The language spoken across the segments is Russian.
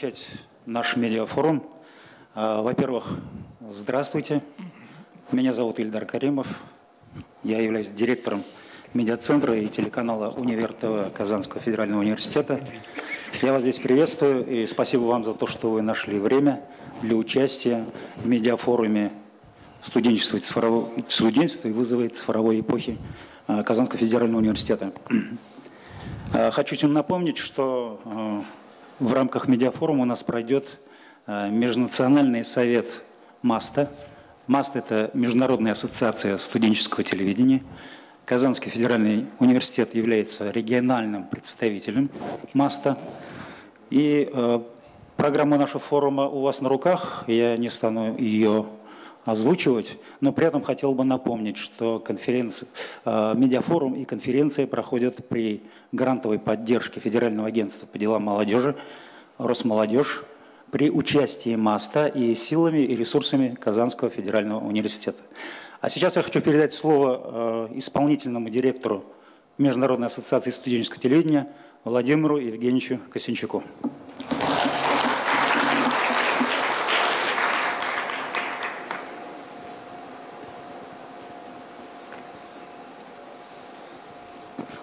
начать наш медиафорум. А, во-первых, здравствуйте. Меня зовут Ильдар Каримов. Я являюсь директором медиацентра и телеканала «Универ ТВ» Казанского федерального университета. Я вас здесь приветствую и спасибо вам за то, что вы нашли время для участия в медиафоруме студенчества и, цифрового, студенчества и вызовы цифровой эпохи Казанского федерального университета. А, хочу всем напомнить, что а, в рамках медиафорума у нас пройдет Межнациональный совет МАСТа. МАСТ – это Международная ассоциация студенческого телевидения – Казанский федеральный университет является региональным представителем МАСТа. И э, программа нашего форума у вас на руках, я не стану ее озвучивать, но при этом хотел бы напомнить, что конференция, э, медиафорум и конференция проходят при грантовой поддержке Федерального агентства по делам молодежи, Росмолодежь, при участии МАСТа и силами и ресурсами Казанского федерального университета. А сейчас я хочу передать слово э, исполнительному директору Международной ассоциации студенческого телевидения Владимиру Евгеньевичу Косинчуку.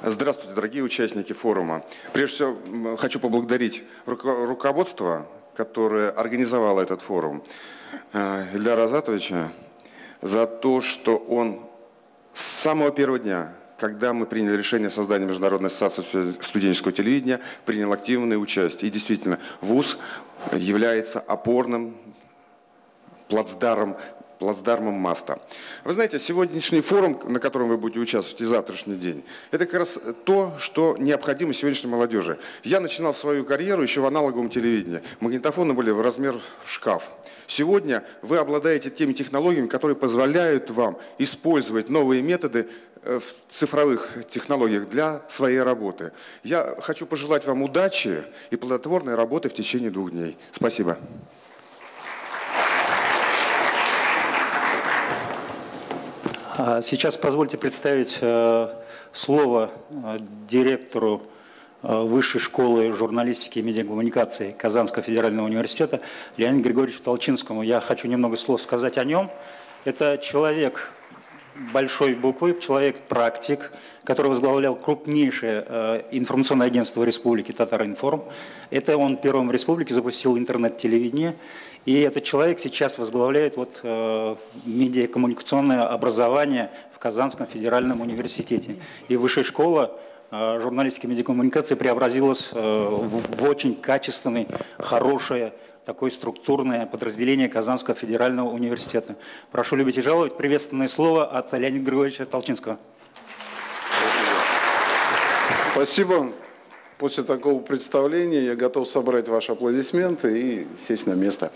Здравствуйте, дорогие участники форума. Прежде всего, хочу поблагодарить руководство, которое организовало этот форум, э, Ильдара Азатовича, за то, что он с самого первого дня, когда мы приняли решение о создании Международной ассоциации студенческого телевидения, принял активное участие. И действительно, ВУЗ является опорным плацдаром плацдармом МАСТа. Вы знаете, сегодняшний форум, на котором вы будете участвовать и завтрашний день, это как раз то, что необходимо сегодняшней молодежи. Я начинал свою карьеру еще в аналоговом телевидении. Магнитофоны были в размер шкаф. Сегодня вы обладаете теми технологиями, которые позволяют вам использовать новые методы э, в цифровых технологиях для своей работы. Я хочу пожелать вам удачи и плодотворной работы в течение двух дней. Спасибо. Сейчас позвольте представить э, слово э, директору Э, Высшей школы журналистики и медиакоммуникации Казанского федерального университета Леониду Григорьевичу Толчинскому. Я хочу немного слов сказать о нем. Это человек большой буквы, человек-практик, который возглавлял крупнейшее информационное агентство Республики Татаринформ. Это он первым в республике запустил интернет-телевидение. И этот человек сейчас возглавляет вот, э, медиакоммуникационное образование в Казанском федеральном университете. И высшая школа Э, журналистики и медиакоммуникации преобразилась э, в очень качественное, хорошее, такое структурное подразделение Казанского федерального университета. Прошу любить и жаловать. Приветственное слово от Леонида Григорьевича Толчинского. Спасибо. После такого представления я готов собрать ваши аплодисменты и сесть на место.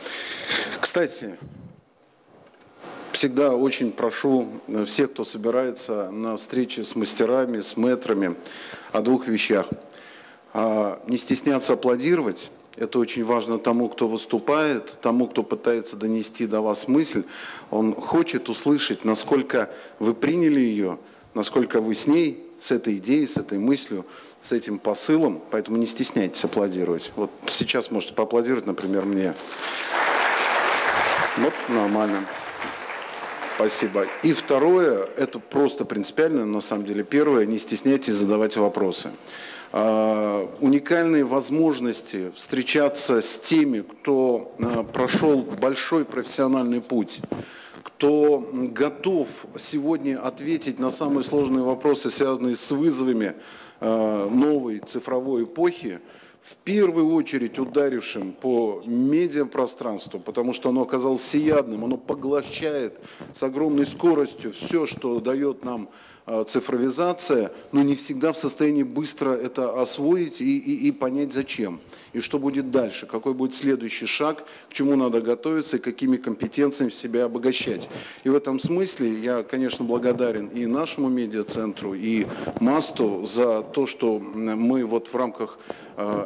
Кстати, всегда очень прошу э, всех, кто собирается на встрече с мастерами, с мэтрами, о двух вещах. А, не стесняться аплодировать. Это очень важно тому, кто выступает, тому, кто пытается донести до вас мысль. Он хочет услышать, насколько вы приняли ее, насколько вы с ней, с этой идеей, с этой мыслью, с этим посылом. Поэтому не стесняйтесь аплодировать. Вот сейчас можете поаплодировать, например, мне. Вот нормально. Спасибо. И второе, это просто принципиально, на самом деле. Первое, не стесняйтесь задавать вопросы. Uh, уникальные возможности встречаться с теми, кто uh, прошел большой профессиональный путь, кто готов сегодня ответить на самые сложные вопросы, связанные с вызовами новой цифровой эпохи, в первую очередь ударившим по медиапространству, потому что оно оказалось всеядным, оно поглощает с огромной скоростью все, что дает нам цифровизация, но не всегда в состоянии быстро это освоить и, и, и понять зачем. И что будет дальше, какой будет следующий шаг, к чему надо готовиться и какими компетенциями себя обогащать. И в этом смысле я, конечно, благодарен и нашему медиацентру, и МАСТу за то, что мы вот в рамках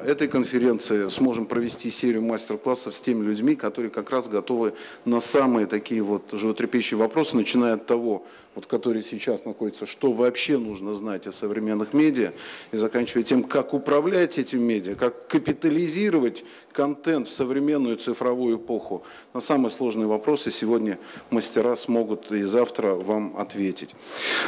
этой конференции сможем провести серию мастер-классов с теми людьми, которые как раз готовы на самые такие вот животрепещущие вопросы, начиная от того, вот, который сейчас находится, что вообще нужно знать о современных медиа, и заканчивая тем, как управлять этим медиа, как капитализировать контент в современную цифровую эпоху. На самые сложные вопросы сегодня мастера смогут и завтра вам ответить.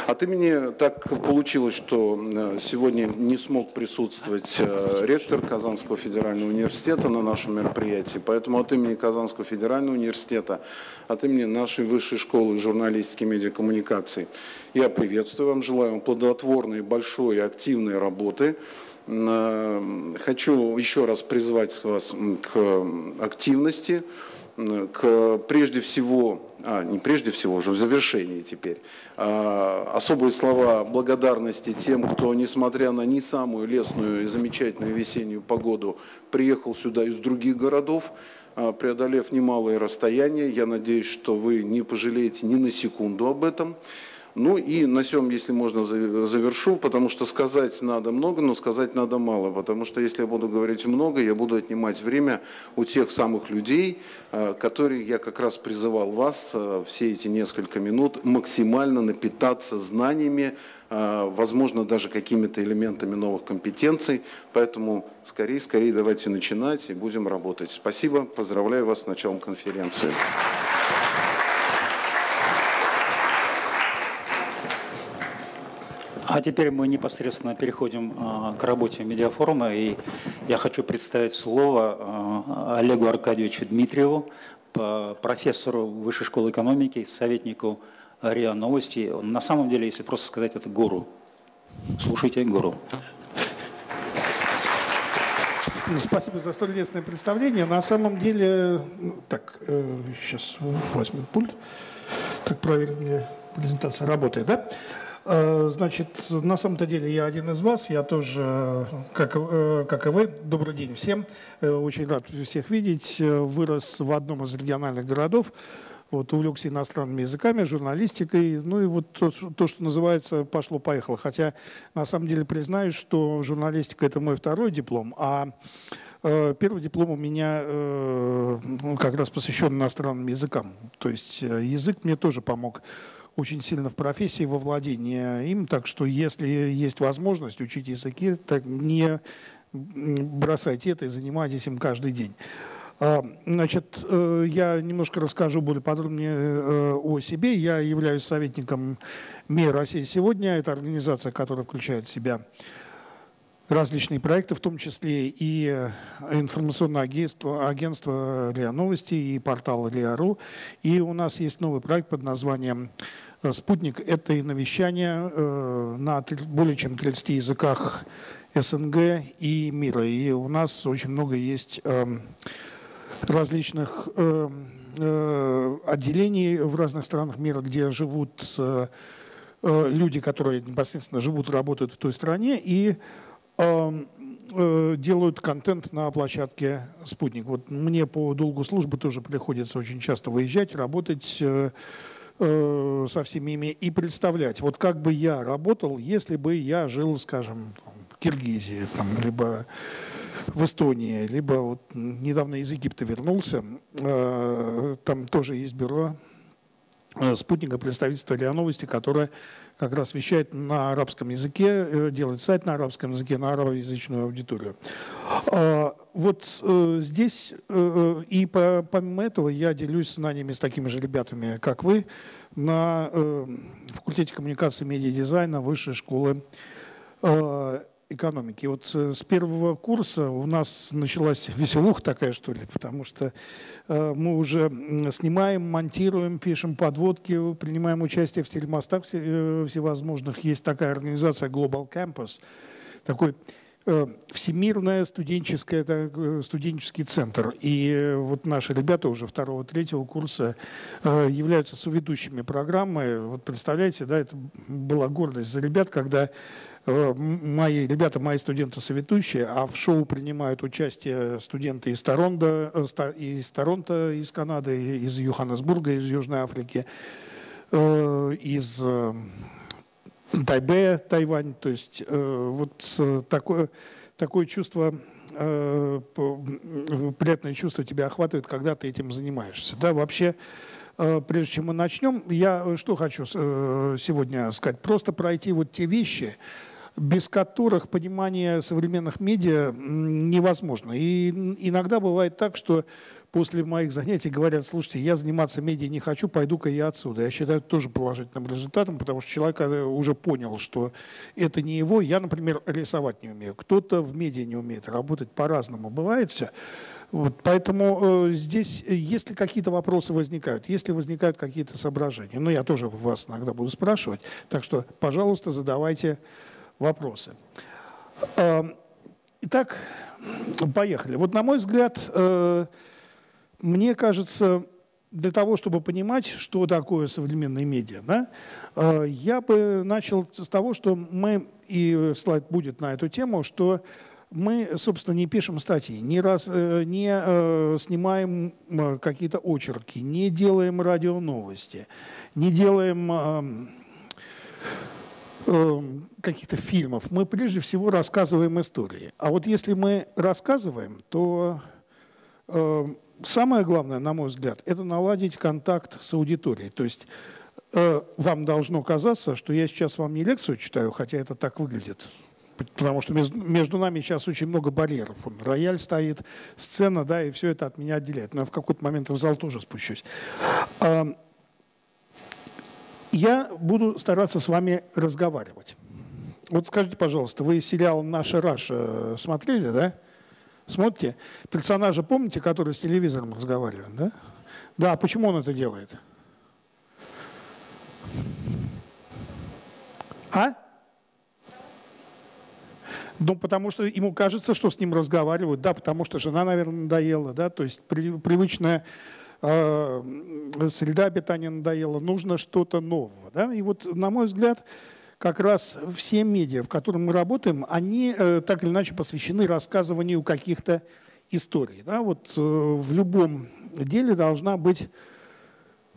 От имени так получилось, что э, сегодня не смог присутствовать э, ректор Казанского федерального университета на нашем мероприятии, поэтому от имени Казанского федерального университета, от имени нашей высшей школы журналистики и медиакоммуникаций я приветствую вам, желаю вам плодотворной, большой, активной работы. Э, хочу еще раз призвать вас к активности, к прежде всего, а не прежде всего, уже в завершении теперь, а, особые слова благодарности тем, кто, несмотря на не самую лестную и замечательную весеннюю погоду, приехал сюда из других городов, преодолев немалые расстояния. Я надеюсь, что вы не пожалеете ни на секунду об этом. Ну и на всем, если можно, завершу, потому что сказать надо много, но сказать надо мало, потому что если я буду говорить много, я буду отнимать время у тех самых людей, э, которые я как раз призывал вас э, все эти несколько минут максимально напитаться знаниями, возможно, даже какими-то элементами новых компетенций. Поэтому скорее, скорее давайте начинать и будем работать. Спасибо, поздравляю вас с началом конференции. А теперь мы непосредственно переходим а, к работе медиафорума, и я хочу представить слово а, Олегу Аркадьевичу Дмитриеву, профессору Высшей школы экономики, советнику РИА Новости. На самом деле, если просто сказать, это гуру. Слушайте гуру. Ну, спасибо за столь лестное представление. На самом деле, ну, так, сейчас э, возьму пульт. Так правильно презентация работает, да? Э, значит, на самом-то деле я один из вас, я тоже, как, э, как и вы, добрый день всем, э, очень рад всех видеть, вырос в одном из региональных городов, вот, увлекся иностранными языками, журналистикой, ну и вот то, то, что называется «пошло-поехало». Хотя, на самом деле, признаюсь, что журналистика – это мой второй диплом, а Первый диплом у меня ну, как раз посвящен иностранным языкам. То есть язык мне тоже помог очень сильно в профессии, во владении им. Так что если есть возможность учить языки, так не бросайте это и занимайтесь им каждый день. А, значит, э, я немножко расскажу более подробнее э, о себе. Я являюсь советником МИР России сегодня. Это организация, которая включает в себя различные проекты, в том числе и информационное агентство, агентство РИА Новости и портал РИА.ру. И у нас есть новый проект под названием Э, спутник – это и навещание на более чем 30 языках СНГ и мира. И у нас очень много есть эм, различных эм, э, отделений в разных странах мира, где живут люди, которые непосредственно живут и работают в той стране, и эм, делают контент на площадке «Спутник». Вот мне по долгу службы тоже приходится очень часто выезжать, работать э, со всеми ими и представлять, вот как бы я работал, если бы я жил, скажем, в Киргизии, там, либо в Эстонии, либо вот недавно из Египта вернулся, э, там тоже есть бюро э, спутника представительства РИА Новости, которое как раз вещает на арабском языке, э, делает сайт на арабском языке, на арабоязычную аудиторию. А, вот здесь, и помимо этого, я делюсь знаниями с такими же ребятами, как вы, на факультете коммуникации и медиадизайна Высшей школы экономики. Вот э, с первого курса у нас началась веселуха такая, что ли, потому что э, мы уже снимаем, монтируем, пишем подводки, принимаем участие в телемостах э, всевозможных. Есть такая организация Global Campus, такой всемирная студенческая, студенческий центр. И вот наши ребята уже второго, третьего курса являются соведущими программы. Вот представляете, да, это была гордость за ребят, когда мои ребята, мои студенты советующие, а в шоу принимают участие студенты из Торонто, э, из Торонто, из Канады, из Йоханнесбурга, из Южной Африки, э, из Тайбэя, Тайвань. То есть вот такое, такое чувство э, приятное чувство тебя охватывает, когда ты этим занимаешься. Да, вообще, э, прежде чем мы начнем, я что хочу э, сегодня сказать? Просто пройти вот те вещи, без которых понимание современных медиа невозможно. И иногда бывает так, что после моих занятий говорят, слушайте, я заниматься медиа не хочу, пойду-ка я отсюда. Я считаю это тоже положительным результатом, потому что человек э, уже понял, что это не его. Я, например, рисовать не умею. Кто-то в медиа не умеет работать, по-разному бывает все. Вот, поэтому э, здесь, э, если какие-то вопросы возникают, если возникают какие-то соображения, ну, я тоже вас иногда буду спрашивать, так что, пожалуйста, задавайте вопросы. Э, итак, поехали. Вот, на мой взгляд, э, мне кажется, для того, чтобы понимать, что такое современные медиа, да, э, я бы начал с того, что мы, и слайд будет на эту тему, что мы, собственно, не пишем статьи, не, раз, э, не снимаем какие-то очерки, не делаем радионовости, не делаем каких-то фильмов. Мы прежде всего рассказываем истории. А вот если мы рассказываем, то самое главное, на мой взгляд, это наладить контакт с аудиторией. То есть э, вам должно казаться, что я сейчас вам не лекцию читаю, хотя это так выглядит. Потому что между нами сейчас очень много барьеров. Рояль стоит, сцена, да, и все это от меня отделяет. Но я в какой-то момент в зал тоже спущусь. Я буду стараться с вами разговаривать. Вот скажите, пожалуйста, вы сериал «Наша Раша» смотрели, да? Смотрите, персонажа помните, который с телевизором разговаривает, да? Да, почему он это делает? А? Ну, потому что ему кажется, что с ним разговаривают, да, потому что жена, наверное, надоела, да, то есть при, привычная среда обитания надоела, нужно что-то нового, да, и вот, на мой взгляд, как раз все медиа, в которых мы работаем, они э, так или иначе посвящены рассказыванию каких-то историй. Да? Вот э, в любом деле должна быть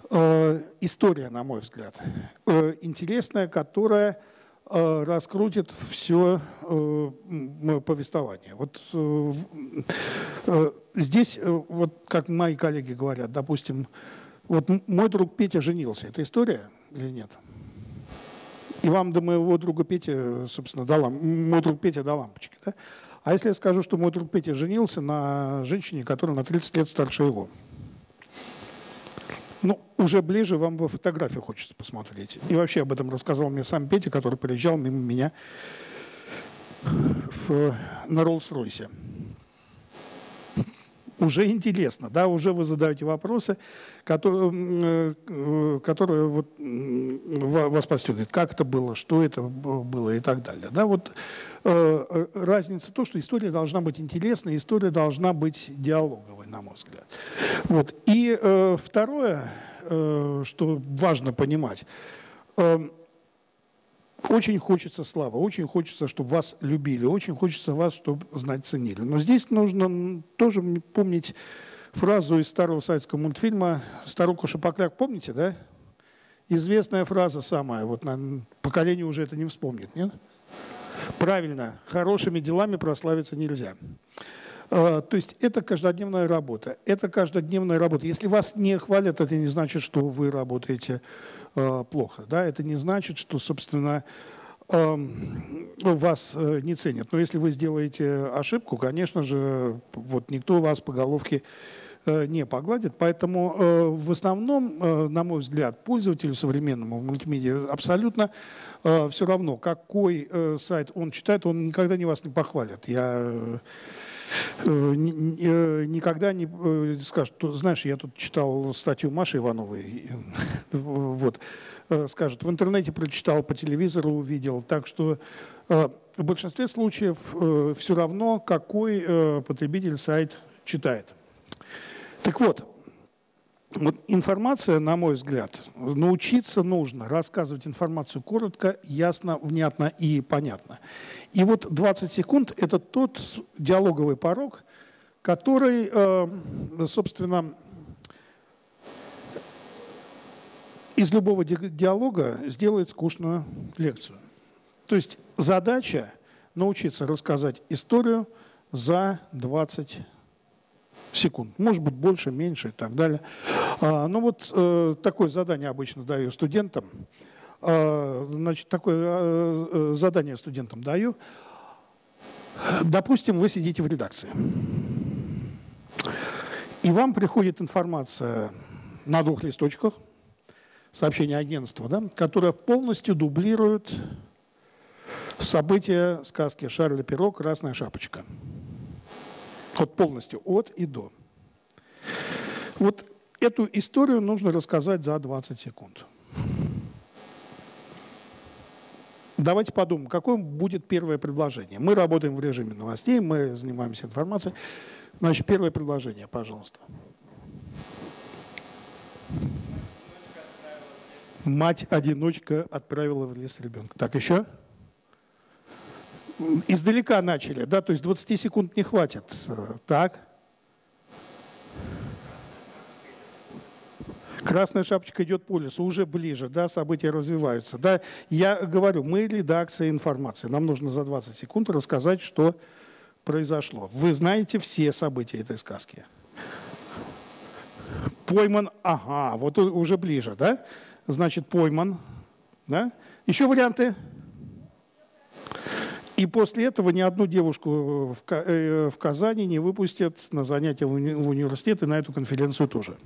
э, история, на мой взгляд, интересная, которая раскрутит все э, повествование. Вот э, э, здесь, э, вот как мои коллеги говорят, допустим, вот мой друг Петя женился. Это история или нет? И вам до моего друга Петя, собственно, дала, мой друг Петя дал лампочки. Да? А если я скажу, что мой друг Петя женился на женщине, которая на 30 лет старше его? Ну, уже ближе вам бы фотографию хочется посмотреть. И вообще об этом рассказал мне сам Петя, который приезжал мимо меня в, на Роллс-Ройсе уже интересно, да, уже вы задаете вопросы, которые, э, которые вот вас подстегивают. Как это было, что это было и так далее. Да, вот э, э, разница то, что история должна быть интересной, история должна быть диалоговой, на мой взгляд. Вот. И второе, что важно понимать, очень хочется славы, очень хочется, чтобы вас любили, очень хочется вас, чтобы знать, ценили. Но здесь нужно тоже помнить фразу из старого советского мультфильма «Старуха Шапокляк». Помните, да? Известная фраза самая, вот на поколение уже это не вспомнит, нет? Правильно, хорошими делами прославиться нельзя. А, то есть это каждодневная работа. Это каждодневная работа. Если вас не хвалят, это не значит, что вы работаете плохо. Да? Это не значит, что, собственно, эм, вас э, не ценят. Но если вы сделаете ошибку, конечно же, вот никто вас по головке э, не погладит. Поэтому в основном, на мой взгляд, пользователю современному мультимедиа абсолютно все равно, какой сайт он читает, он никогда не вас не похвалит. Я Э, никогда не э, скажет, знаешь, я тут читал статью Маши Ивановой, вот, э, скажет, в интернете прочитал, по телевизору увидел, так что в большинстве случаев все равно, какой потребитель сайт читает. Так вот, вот информация, на мой взгляд, научиться нужно рассказывать информацию коротко, ясно, внятно и понятно. И вот 20 секунд – это тот диалоговый порог, который, э, собственно, из любого диалога сделает скучную лекцию. То есть задача научиться рассказать историю за 20 секунд. Может быть, больше, меньше и так далее. А, ну вот э, такое задание обычно даю студентам. А, значит, такое э, э, задание студентам даю. Допустим, вы сидите в редакции. И вам приходит информация на двух листочках, сообщение агентства, да, которое полностью дублирует события сказки Шарля Перо «Красная шапочка». Вот полностью, от и до. Вот эту историю нужно рассказать за 20 секунд. Давайте подумаем, какое будет первое предложение. Мы работаем в режиме новостей, мы занимаемся информацией. Значит, первое предложение, пожалуйста. Мать-одиночка отправила в лес ребенка. Так, еще? Издалека начали, да, то есть 20 секунд не хватит. Так. Красная шапочка идет по лесу, уже ближе, да, события развиваются. Да. Я говорю, мы редакция информации. Нам нужно за 20 секунд рассказать, что произошло. Вы знаете все события этой сказки. Пойман, ага, вот уже ближе, да? Значит, пойман, да? Еще варианты? И после этого ни одну девушку в э, Казани не выпустят на занятия в университет и на эту конференцию тоже.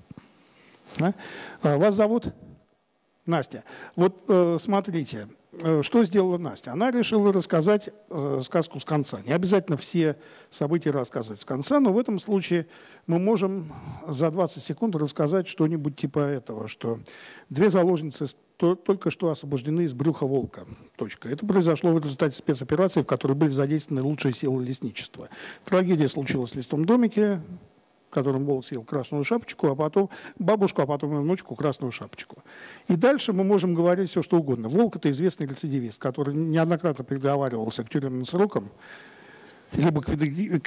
Да? А вас зовут? Настя. Вот э, смотрите, э, что сделала Настя? Она решила рассказать э, сказку с конца. Не обязательно все события рассказывать с конца, но в этом случае мы можем за 20 секунд рассказать что-нибудь типа этого, что две заложницы только что освобождены из брюха волка. Точка. Это произошло в результате спецоперации, в которой были задействованы лучшие силы лесничества. Трагедия случилась в листом домике которым волк съел красную шапочку, а потом бабушку, а потом внучку красную шапочку. И дальше мы можем говорить все, что угодно. Волк – это известный рецидивист, который неоднократно приговаривался к тюремным срокам, либо к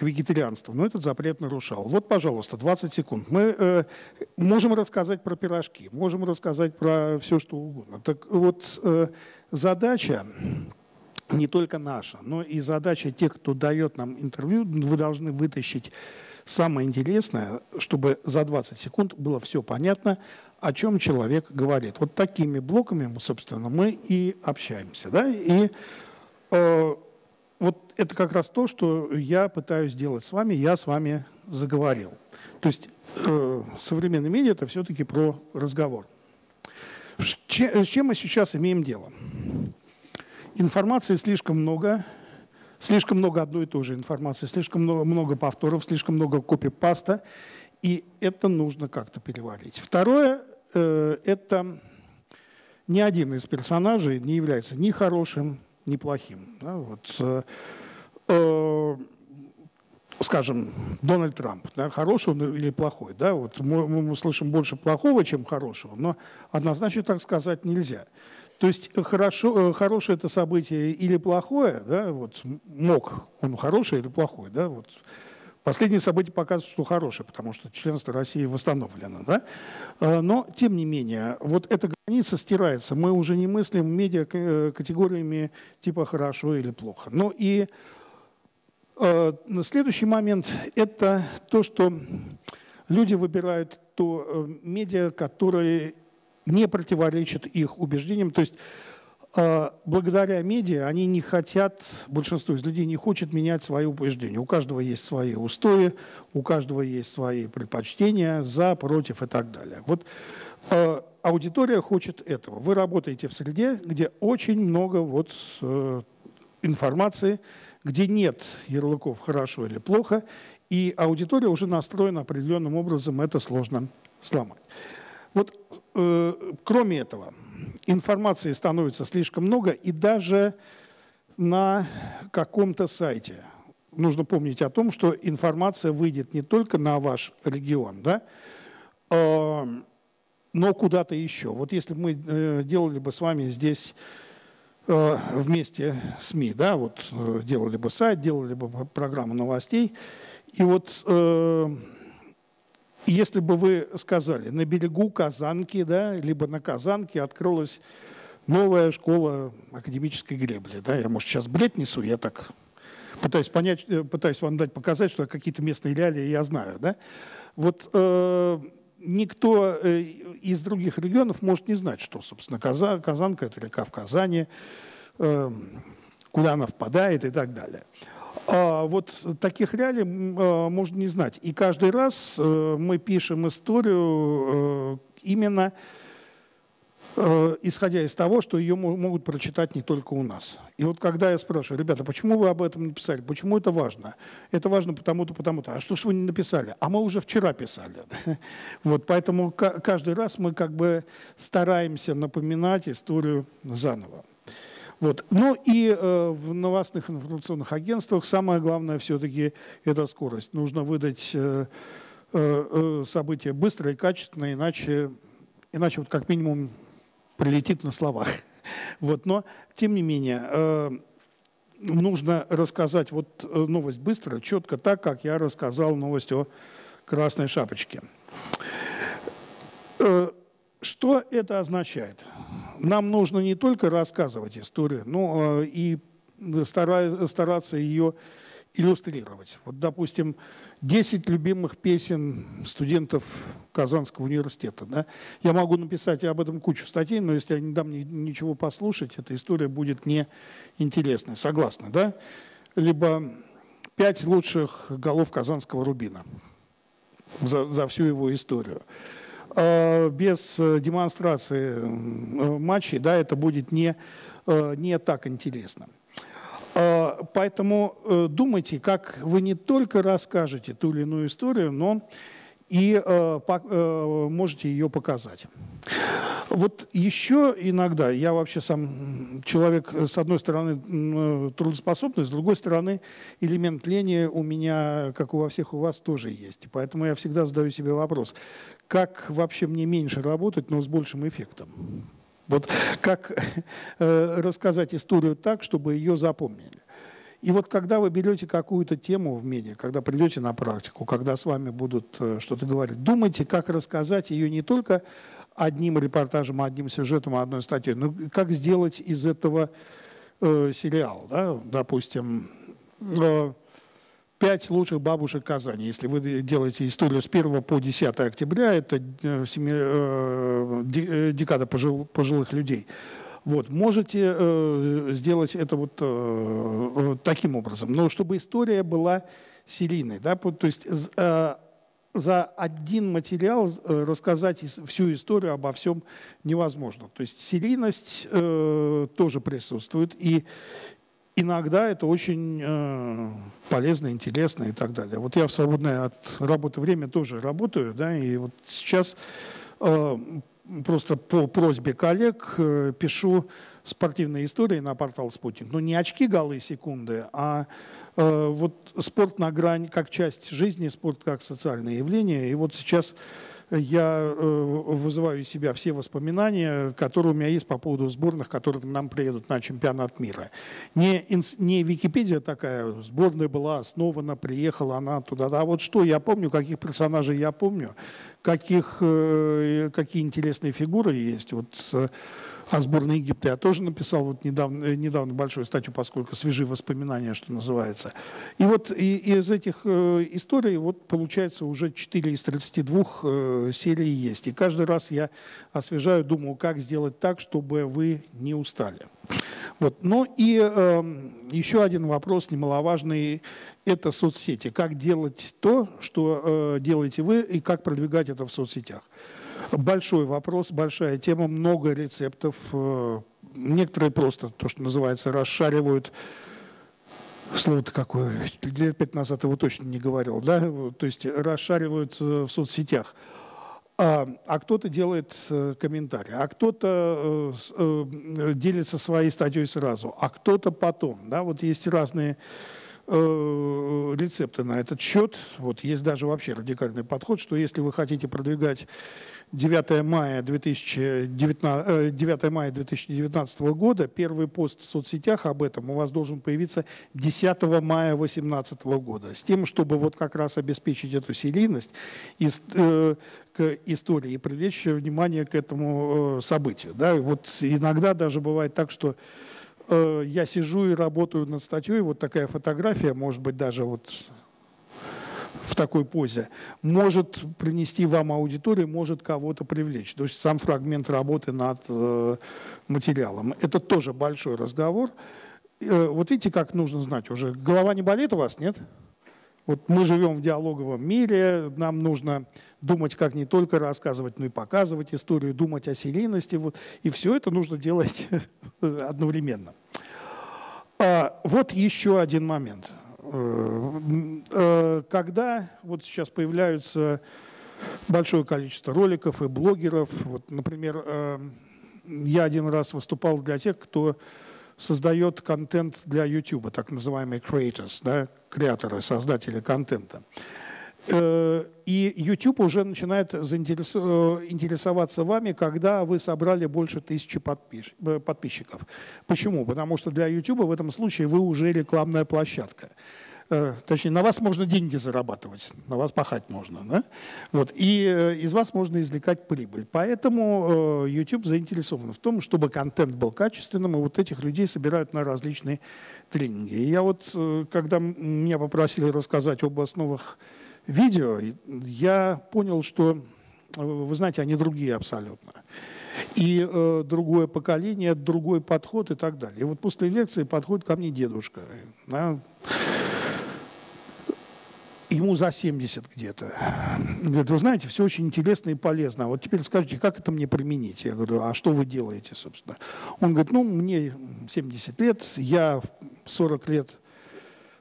вегетарианству, но этот запрет нарушал. Вот, пожалуйста, 20 секунд. Мы э, можем рассказать про пирожки, можем рассказать про все, что угодно. Так вот, э, задача не только наша, но и задача тех, кто дает нам интервью, вы должны вытащить Самое интересное, чтобы за 20 секунд было все понятно, о чем человек говорит. Вот такими блоками, собственно, мы и общаемся. Да? И э, вот это как раз то, что я пытаюсь сделать с вами, я с вами заговорил. То есть э, современный медиа – это все-таки про разговор. С чем мы сейчас имеем дело? Информации слишком много, Слишком много одной и той же информации, слишком много, много повторов, слишком много копипаста, и это нужно как-то переварить. Второе, э, это ни один из персонажей не является ни хорошим, ни плохим. Да, вот, э, э, скажем, Дональд Трамп, да, хороший он или плохой. Да, вот мы, мы слышим больше плохого, чем хорошего, но однозначно так сказать нельзя. То есть хорошо, э, хорошее это событие или плохое, да, вот мог он хороший или плохой, да, вот Последние события показывают, что хорошее, потому что членство России восстановлено. Да? Э, но, тем не менее, вот эта граница стирается. Мы уже не мыслим медиа э, категориями типа «хорошо» или «плохо». Ну и э, следующий момент – это то, что люди выбирают то медиа, которые не противоречит их убеждениям. То есть э, благодаря медиа они не хотят, большинство из людей не хочет менять свои убеждения. У каждого есть свои устои, у каждого есть свои предпочтения, за, против и так далее. Вот э, аудитория хочет этого. Вы работаете в среде, где очень много вот э, информации, где нет ярлыков «хорошо» или «плохо», и аудитория уже настроена определенным образом, это сложно сломать. Вот э, кроме этого, информации становится слишком много, и даже на каком-то сайте нужно помнить о том, что информация выйдет не только на ваш регион, да, э, но куда-то еще. Вот если бы мы э, делали бы с вами здесь э, вместе СМИ, да, вот э, делали бы сайт, делали бы программу новостей, и вот если бы вы сказали, на берегу Казанки, да, либо на Казанке открылась новая школа академической гребли, да, я, может, сейчас бред несу, я так пытаюсь понять, э, пытаюсь вам дать показать, что какие-то местные реалии я знаю. Да? Вот э, никто э, из других регионов может не знать, что, собственно, Казан, Казанка – это река в Казани, э, куда она впадает и так далее. А вот таких реалий э, можно не знать. И каждый раз э, мы пишем историю э, именно исходя из того, что ее могут прочитать не только у нас. И вот когда я спрашиваю, ребята, почему вы об этом не писали, почему это важно? Это важно потому-то, потому-то. А что ж вы не написали? А мы уже вчера писали. Вот поэтому каждый раз мы как бы стараемся напоминать историю заново. Вот. Ну и э, в новостных информационных агентствах самое главное все-таки это скорость. Нужно выдать э, э, э события быстро и качественно, иначе, иначе вот как минимум прилетит на словах. Вот, но, тем не менее, э, нужно рассказать вот э, новость быстро, четко, так, как я рассказал новость о Красной Шапочке. Э, что это означает? Нам нужно не только рассказывать историю, но и стараться ее иллюстрировать. Вот, допустим, 10 любимых песен студентов Казанского университета. Да? Я могу написать об этом кучу статей, но если я не дам ничего послушать, эта история будет неинтересной. Согласны, да? Либо пять лучших голов Казанского Рубина за, за всю его историю. А без демонстрации матчей да, это будет не, э, не так интересно. А, поэтому э, думайте, как вы не только расскажете ту или иную историю, но и э, э, можете ее показать. Вот еще иногда, я вообще сам человек, с одной стороны, трудоспособный, с другой стороны, элемент лени у меня, как у во всех у вас, тоже есть. Поэтому я всегда задаю себе вопрос, как вообще мне меньше работать, но с большим эффектом? Вот как э, рассказать историю так, чтобы ее запомнили. И вот когда вы берете какую-то тему в медиа, когда придете на практику, когда с вами будут э, что-то говорить, думайте, как рассказать ее не только одним репортажем, одним сюжетом, одной статьей, но как сделать из этого э, сериал. Да? Допустим, э, пять лучших бабушек Казани. Если вы делаете историю с 1 по 10 октября, это э, э, э, декада пожилых людей. Вот, можете э, сделать это вот э, таким образом. Но чтобы история была серийной. Да? То есть э, за один материал рассказать всю историю обо всем невозможно. То есть серийность э, тоже присутствует. И иногда это очень э, полезно, интересно и так далее. Вот я в свободное от работы время тоже работаю, да, и вот сейчас э, просто по просьбе коллег э, пишу спортивные истории на портал «Спутник». Но не очки, голы, секунды, а э, вот спорт на грани, как часть жизни, спорт как социальное явление. И вот сейчас я э, вызываю из себя все воспоминания, которые у меня есть по поводу сборных, которые нам приедут на чемпионат мира. Не, не Википедия такая, сборная была основана, приехала она туда. А вот что я помню, каких персонажей я помню, каких, э, какие интересные фигуры есть. Вот э, о сборной Египта я тоже написал вот недавно, э, недавно большую статью, поскольку свежие воспоминания, что называется. И вот из этих э, историй вот получается уже 4 из 32 э, серий есть. И каждый раз я освежаю, думаю, как сделать так, чтобы вы не устали. Вот. Ну и э, еще один вопрос немаловажный – это соцсети. Как делать то, что э, делаете вы, и как продвигать это в соцсетях большой вопрос, большая тема, много рецептов. Э, некоторые просто, то, что называется, расшаривают Слово-то какое, лет пять назад его точно не говорил, да, то есть расшаривают э, в соцсетях. А, а кто-то делает э, комментарий, а кто-то делится своей статьей сразу, а кто-то потом. Да? Вот есть разные рецепты на этот счет. Вот есть даже вообще радикальный подход, что если вы хотите продвигать 9 мая 2019, 9 э, мая 2019 года, первый пост в соцсетях об этом у вас должен появиться 10 мая 2018 года, с тем, чтобы вот как раз обеспечить эту серийность э, к истории и привлечь внимание к этому э, событию. Да? Вот иногда даже бывает так, что э, я сижу и работаю над статьей, вот такая фотография, может быть, даже вот в такой позе, может принести вам аудиторию, может кого-то привлечь. То есть сам фрагмент работы над э, материалом. Это тоже большой разговор. Э, вот видите, как нужно знать уже. Голова не болит у вас, нет? Вот мы живем в диалоговом мире, нам нужно думать, как не только рассказывать, но и показывать историю, думать о серийности. Вот, и все это нужно делать одновременно. А, вот еще один момент. Э, э, когда вот сейчас появляются большое количество роликов и блогеров, вот, например, э, я один раз выступал для тех, кто создает контент для YouTube, так называемые creators, да, креаторы, создатели контента. И YouTube уже начинает интересоваться вами, когда вы собрали больше тысячи подписчиков. Почему? Потому что для YouTube в этом случае вы уже рекламная площадка. Э, точнее, на вас можно деньги зарабатывать, на вас пахать можно. Да? Вот, и э, из вас можно извлекать прибыль. Поэтому э, YouTube заинтересован в том, чтобы контент был качественным, и вот этих людей собирают на различные тренинги. И я вот, когда меня попросили рассказать об основах видео, я понял, что, вы знаете, они другие абсолютно. И э, другое поколение, другой подход и так далее. И вот после лекции подходит ко мне дедушка. Да, ему за 70 где-то. Говорит, вы знаете, все очень интересно и полезно. А вот теперь скажите, как это мне применить? Я говорю, а что вы делаете, собственно? Он говорит, ну, мне 70 лет, я 40 лет Э,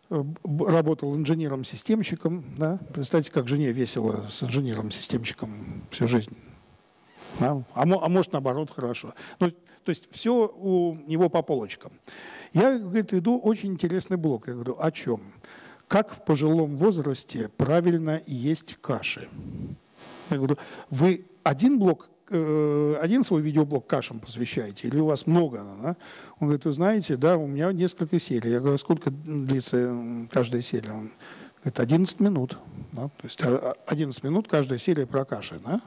работал инженером-системщиком. Да? Представьте, как жене весело с инженером-системщиком всю жизнь. Да? А, а может, наоборот, хорошо. Ну, то есть все у него по полочкам. Я, говорит, веду очень интересный блок. Я говорю, о чем? Как в пожилом возрасте правильно есть каши? Я говорю, вы один блок Э, один свой видеоблог кашам посвящаете или у вас много? Да? Он говорит, вы знаете, да, у меня несколько серий. Я говорю, сколько длится каждая серия? Он говорит, 11 минут. Да? То есть 11 а, минут каждая серия про каши. Да?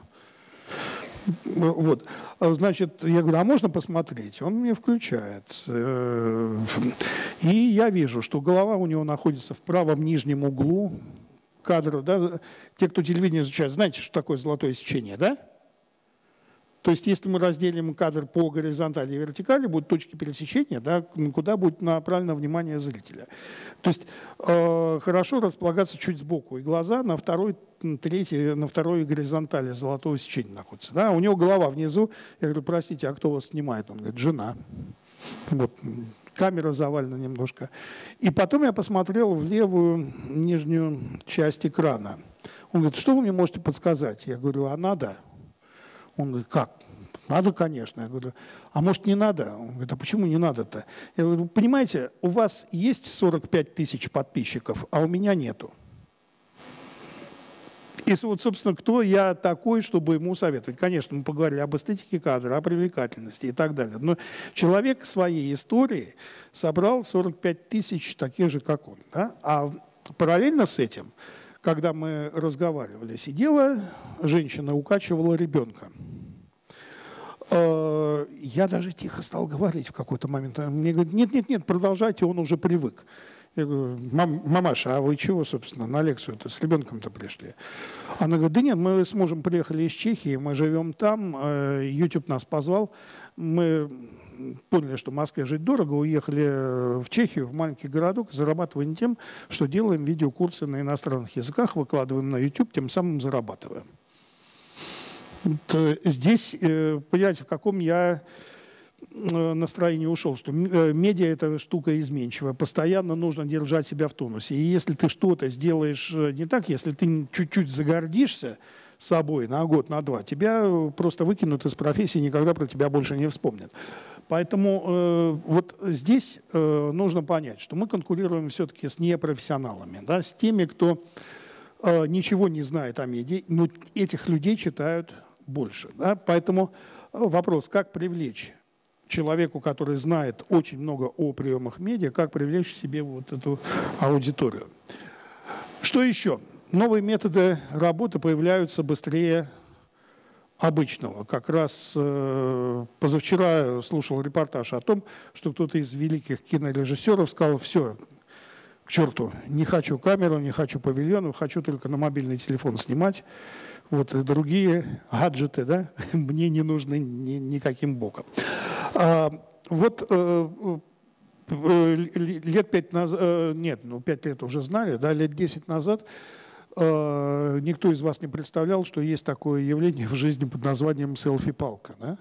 Вот. Значит, я говорю, а можно посмотреть? Он мне включает. Э, и я вижу, что голова у него находится в правом нижнем углу кадра. Да? Те, кто телевидение изучает, знаете, что такое золотое сечение, да? То есть если мы разделим кадр по горизонтали и вертикали, будут точки пересечения, да, куда будет направлено внимание зрителя. То есть э, хорошо располагаться чуть сбоку, и глаза на второй, третьей, на второй горизонтали золотого сечения находятся. Да? У него голова внизу. Я говорю, простите, а кто вас снимает? Он говорит, жена. Вот, камера завалена немножко. И потом я посмотрел в левую нижнюю часть экрана. Он говорит, что вы мне можете подсказать? Я говорю, а надо? Он говорит, как? Надо, конечно. Я говорю, а может не надо? Он говорит, а почему не надо-то? Я говорю, понимаете, у вас есть 45 тысяч подписчиков, а у меня нету. И вот, собственно, кто я такой, чтобы ему советовать? Конечно, мы поговорили об эстетике кадра, о привлекательности и так далее. Но человек своей истории собрал 45 тысяч таких же, как он. Да? А параллельно с этим когда мы разговаривали, сидела женщина, укачивала ребенка. Э, я даже тихо стал говорить в какой-то момент. Мне говорят, нет, нет, нет, продолжайте, он уже привык. Я говорю, Мам, мамаша, а вы чего, собственно, на лекцию-то с ребенком-то пришли? Она говорит, да нет, мы с мужем приехали из Чехии, мы живем там, э, YouTube нас позвал, мы поняли, что в Москве жить дорого, уехали э, в Чехию, в маленький городок, зарабатываем тем, что делаем видеокурсы на иностранных языках, выкладываем на YouTube, тем самым зарабатываем. Вот здесь, э, понимаете, в каком я э, настроении ушел, что медиа – это штука изменчивая. Постоянно нужно держать себя в тонусе. И если ты что-то сделаешь не так, если ты чуть-чуть загордишься, собой на год, на два, тебя просто выкинут из профессии, никогда про тебя больше не вспомнят. Поэтому э, вот здесь э, нужно понять, что мы конкурируем все-таки с непрофессионалами, да, с теми, кто э, ничего не знает о медиа, но этих людей читают больше. Да? Поэтому вопрос, как привлечь человеку, который знает очень много о приемах медиа, как привлечь себе вот эту аудиторию. Что еще? Новые методы работы появляются быстрее обычного. Как раз э, позавчера слушал репортаж о том, что кто-то из великих кинорежиссеров сказал, все, к черту, не хочу камеру, не хочу павильон, хочу только на мобильный телефон снимать. Вот и другие гаджеты, да, мне не нужны ни, никаким боком. А, вот э, э, лет пять назад, э, нет, ну пять лет уже знали, да, лет десять назад э, никто из вас не представлял, что есть такое явление в жизни под названием селфи-палка. Да?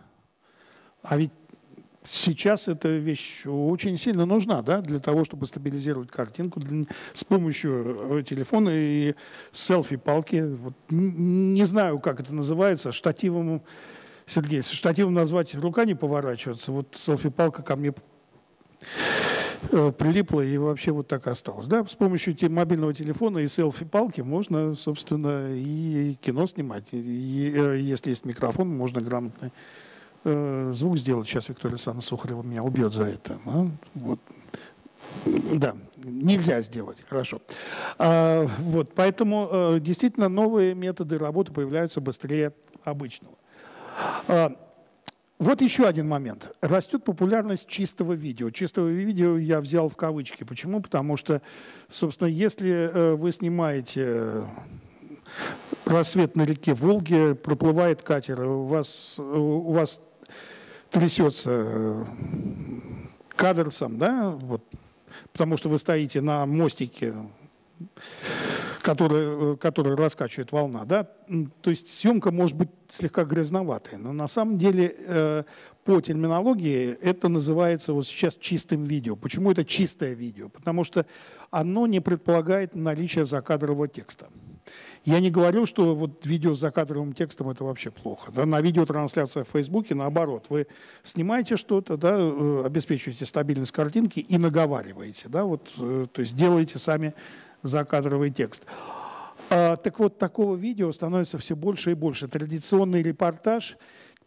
А ведь сейчас эта вещь очень сильно нужна да, для того, чтобы стабилизировать картинку для, с помощью э, телефона и селфи-палки. Вот, не знаю, как это называется, штативом, Сергей, штативом назвать рука не поворачивается. Вот селфи-палка ко мне прилипло и вообще вот так осталось. Да, с помощью мобильного телефона и селфи-палки можно, собственно, и кино снимать. И, э, если есть микрофон, можно грамотный э, звук сделать. Сейчас Виктория Александровна Сухарева меня убьет за это. А? Вот. Да, нельзя сделать, хорошо. А, вот, поэтому э, действительно новые методы работы появляются быстрее обычного. Вот еще один момент. Растет популярность чистого видео. Чистого видео я взял в кавычки. Почему? Потому что, собственно, если э, вы снимаете э, рассвет на реке Волге, проплывает катер, у вас, у вас трясется э, кадр сам, да, вот, потому что вы стоите на мостике который, э, который раскачивает волна. Да? То есть съемка может быть слегка грязноватой, но на самом деле э, по терминологии это называется вот сейчас чистым видео. Почему это чистое видео? Потому что оно не предполагает наличие закадрового текста. Я не говорю, что вот видео с закадровым текстом это вообще плохо. Да? На видеотрансляциях в Фейсбуке наоборот. Вы снимаете что-то, да, э, обеспечиваете стабильность картинки и наговариваете. Да? Вот, то есть делаете сами закадровый текст. А, так вот, такого видео становится все больше и больше. Традиционный репортаж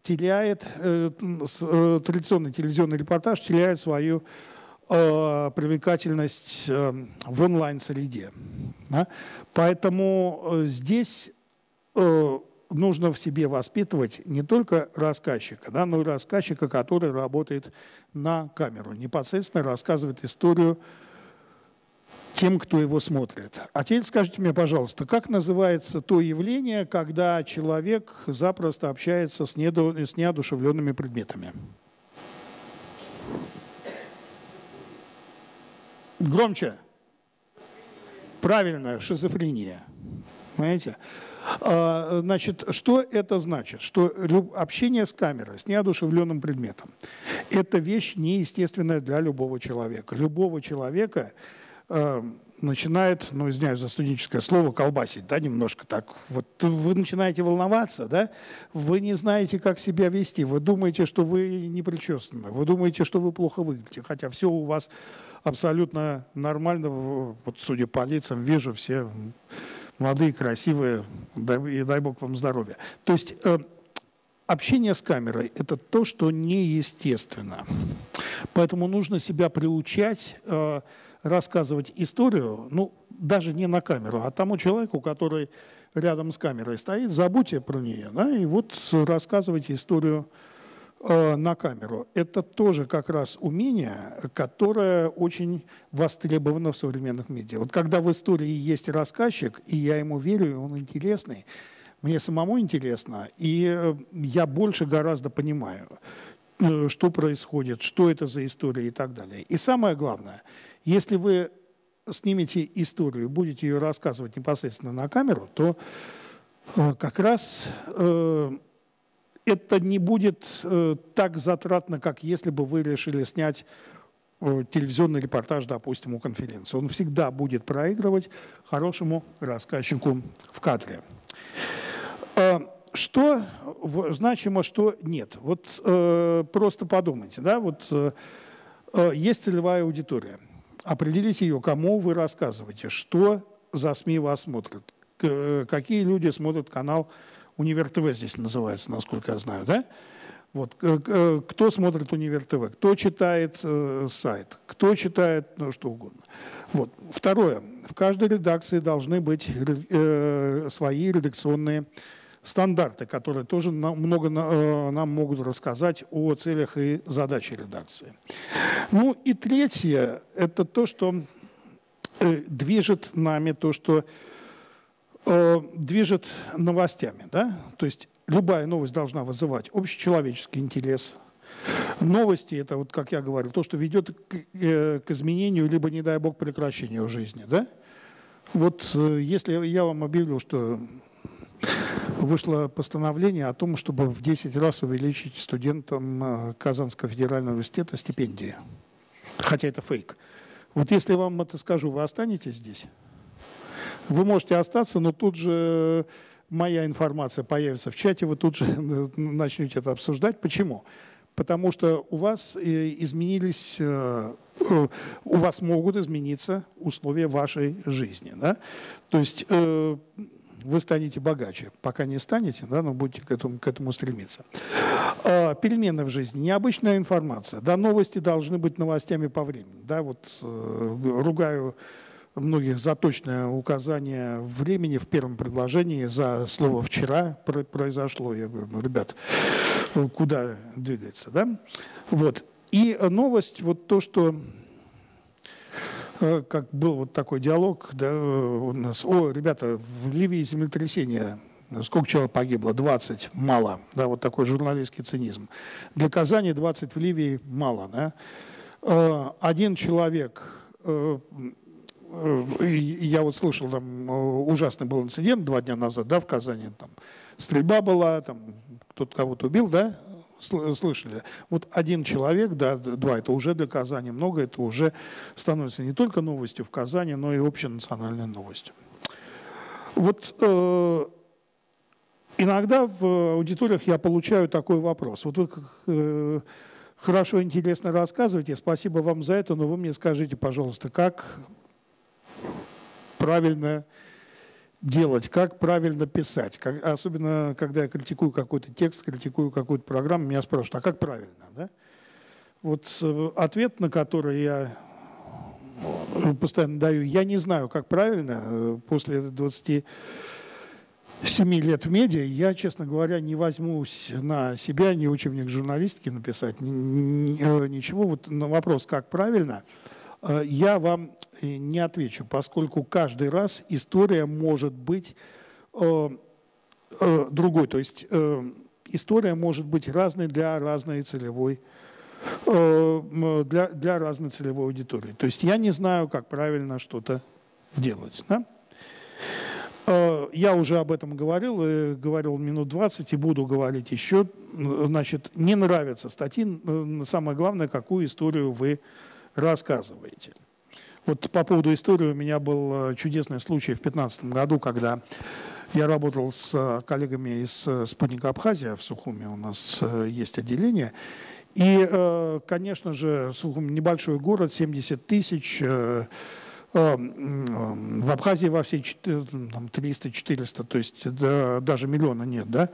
теряет, э, э, традиционный телевизионный репортаж теряет свою э, привлекательность э, в онлайн-среде. Поэтому здесь нужно в себе воспитывать не только рассказчика, да, но и рассказчика, который работает на камеру, непосредственно рассказывает историю тем, кто его смотрит. А теперь скажите мне, пожалуйста, как называется то явление, когда человек запросто общается с, неду, с неодушевленными предметами? Громче. Правильно, шизофрения. Понимаете? А, значит, что это значит? Что общение с камерой, с неодушевленным предметом, это вещь неестественная для любого человека. Любого человека Э, начинает, ну, извиняюсь за студенческое слово, колбасить, да, немножко так. Вот вы начинаете волноваться, да, вы не знаете, как себя вести, вы думаете, что вы не причесаны, вы думаете, что вы плохо выглядите, хотя все у вас абсолютно нормально, вот судя по лицам, вижу, все молодые, красивые, и дай бог вам здоровья. То есть э, общение с камерой – это то, что неестественно. Поэтому нужно себя приучать э, рассказывать историю, ну, даже не на камеру, а тому человеку, который рядом с камерой стоит, забудьте про нее, да, и вот рассказывайте историю э, на камеру. Это тоже как раз умение, которое очень востребовано в современных медиа. Вот когда в истории есть рассказчик, и я ему верю, и он интересный, мне самому интересно, и э, я больше гораздо понимаю, э, что происходит, что это за история и так далее. И самое главное – если вы снимете историю, будете ее рассказывать непосредственно на камеру, то э, как раз э, это не будет э, так затратно, как если бы вы решили снять телевизионный репортаж, допустим, у конференции. Он всегда будет проигрывать хорошему рассказчику в кадре. Что значимо, что нет? Вот просто подумайте, да, вот есть целевая аудитория – определите ее, кому вы рассказываете, что за СМИ вас смотрят, какие люди смотрят канал Универ ТВ здесь называется, насколько я знаю, да? Вот, кто смотрит Универ ТВ, кто читает э, сайт, кто читает ну, что угодно. Вот. Второе. В каждой редакции должны быть э, свои редакционные стандарты, которые тоже много э, нам могут рассказать о целях и задачах редакции. Ну и третье – это то, что э, движет нами, то, что э, движет новостями. Да? То есть любая новость должна вызывать общечеловеческий интерес. Новости – это, вот, как я говорил, то, что ведет к, к изменению, либо, не дай бог, прекращению жизни. Да? Вот если я вам объявлю, что вышло постановление о том, чтобы в 10 раз увеличить студентам э, Казанского федерального университета стипендии. Хотя это фейк. Вот если вам это скажу, вы останетесь здесь? Вы можете остаться, но тут же моя информация появится в чате, вы тут же начнете это обсуждать. Почему? Потому что у вас э, изменились, э, у вас могут измениться условия вашей жизни. Да? То есть вы станете богаче. Пока не станете, да, но будете к этому, к этому стремиться. А, перемены в жизни, необычная информация. Да, новости должны быть новостями по времени. Да, вот э, ругаю многих за точное указание времени в первом предложении за слово «вчера» произошло. Я говорю, ну, ребят, куда двигается, да? Вот. И новость, вот то, что Э, как был вот такой диалог да, у нас. О, ребята, в Ливии землетрясение. Сколько человек погибло? 20. Мало. Да, вот такой журналистский цинизм. Для Казани 20 в Ливии мало. Да? Э, один человек э, я вот слышал, там ужасный был инцидент два дня назад, да, в Казани, там стрельба была, там кто-то кого-то убил, да, слышали. Вот один человек, да, два, это уже для Казани много, это уже становится не только новостью в Казани, но и общенациональной новостью. Вот э, иногда в аудиториях я получаю такой вопрос. Вот вы э, хорошо, интересно рассказываете, спасибо вам за это, но вы мне скажите, пожалуйста, как правильно делать, как правильно писать. Как, особенно, когда я критикую какой-то текст, критикую какую-то программу, меня спрашивают, а как правильно? Да? Вот э, ответ, на который я э, постоянно даю, я не знаю, как правильно, э, после 27 лет в медиа, я, честно говоря, не возьмусь на себя ни учебник журналистики написать, ни, ни, ничего. Вот на вопрос, как правильно – я вам э, не отвечу, поскольку каждый раз история может быть э, другой. То есть история может быть разной для разной целевой для, для разной целевой аудитории. То есть я не знаю, как правильно что-то делать. Да? Я уже об этом говорил, говорил минут 20 и буду говорить еще. Значит, не нравятся статьи. Самое главное, какую историю вы рассказываете. Вот по поводу истории у меня был э, чудесный случай в 2015 году, когда я работал с э, коллегами из э, «Спутника Абхазия» в Сухуме, у нас есть отделение. И, конечно же, Сухум небольшой город, 70 тысяч, в Абхазии во всей 300-400, то есть даже миллиона нет, да.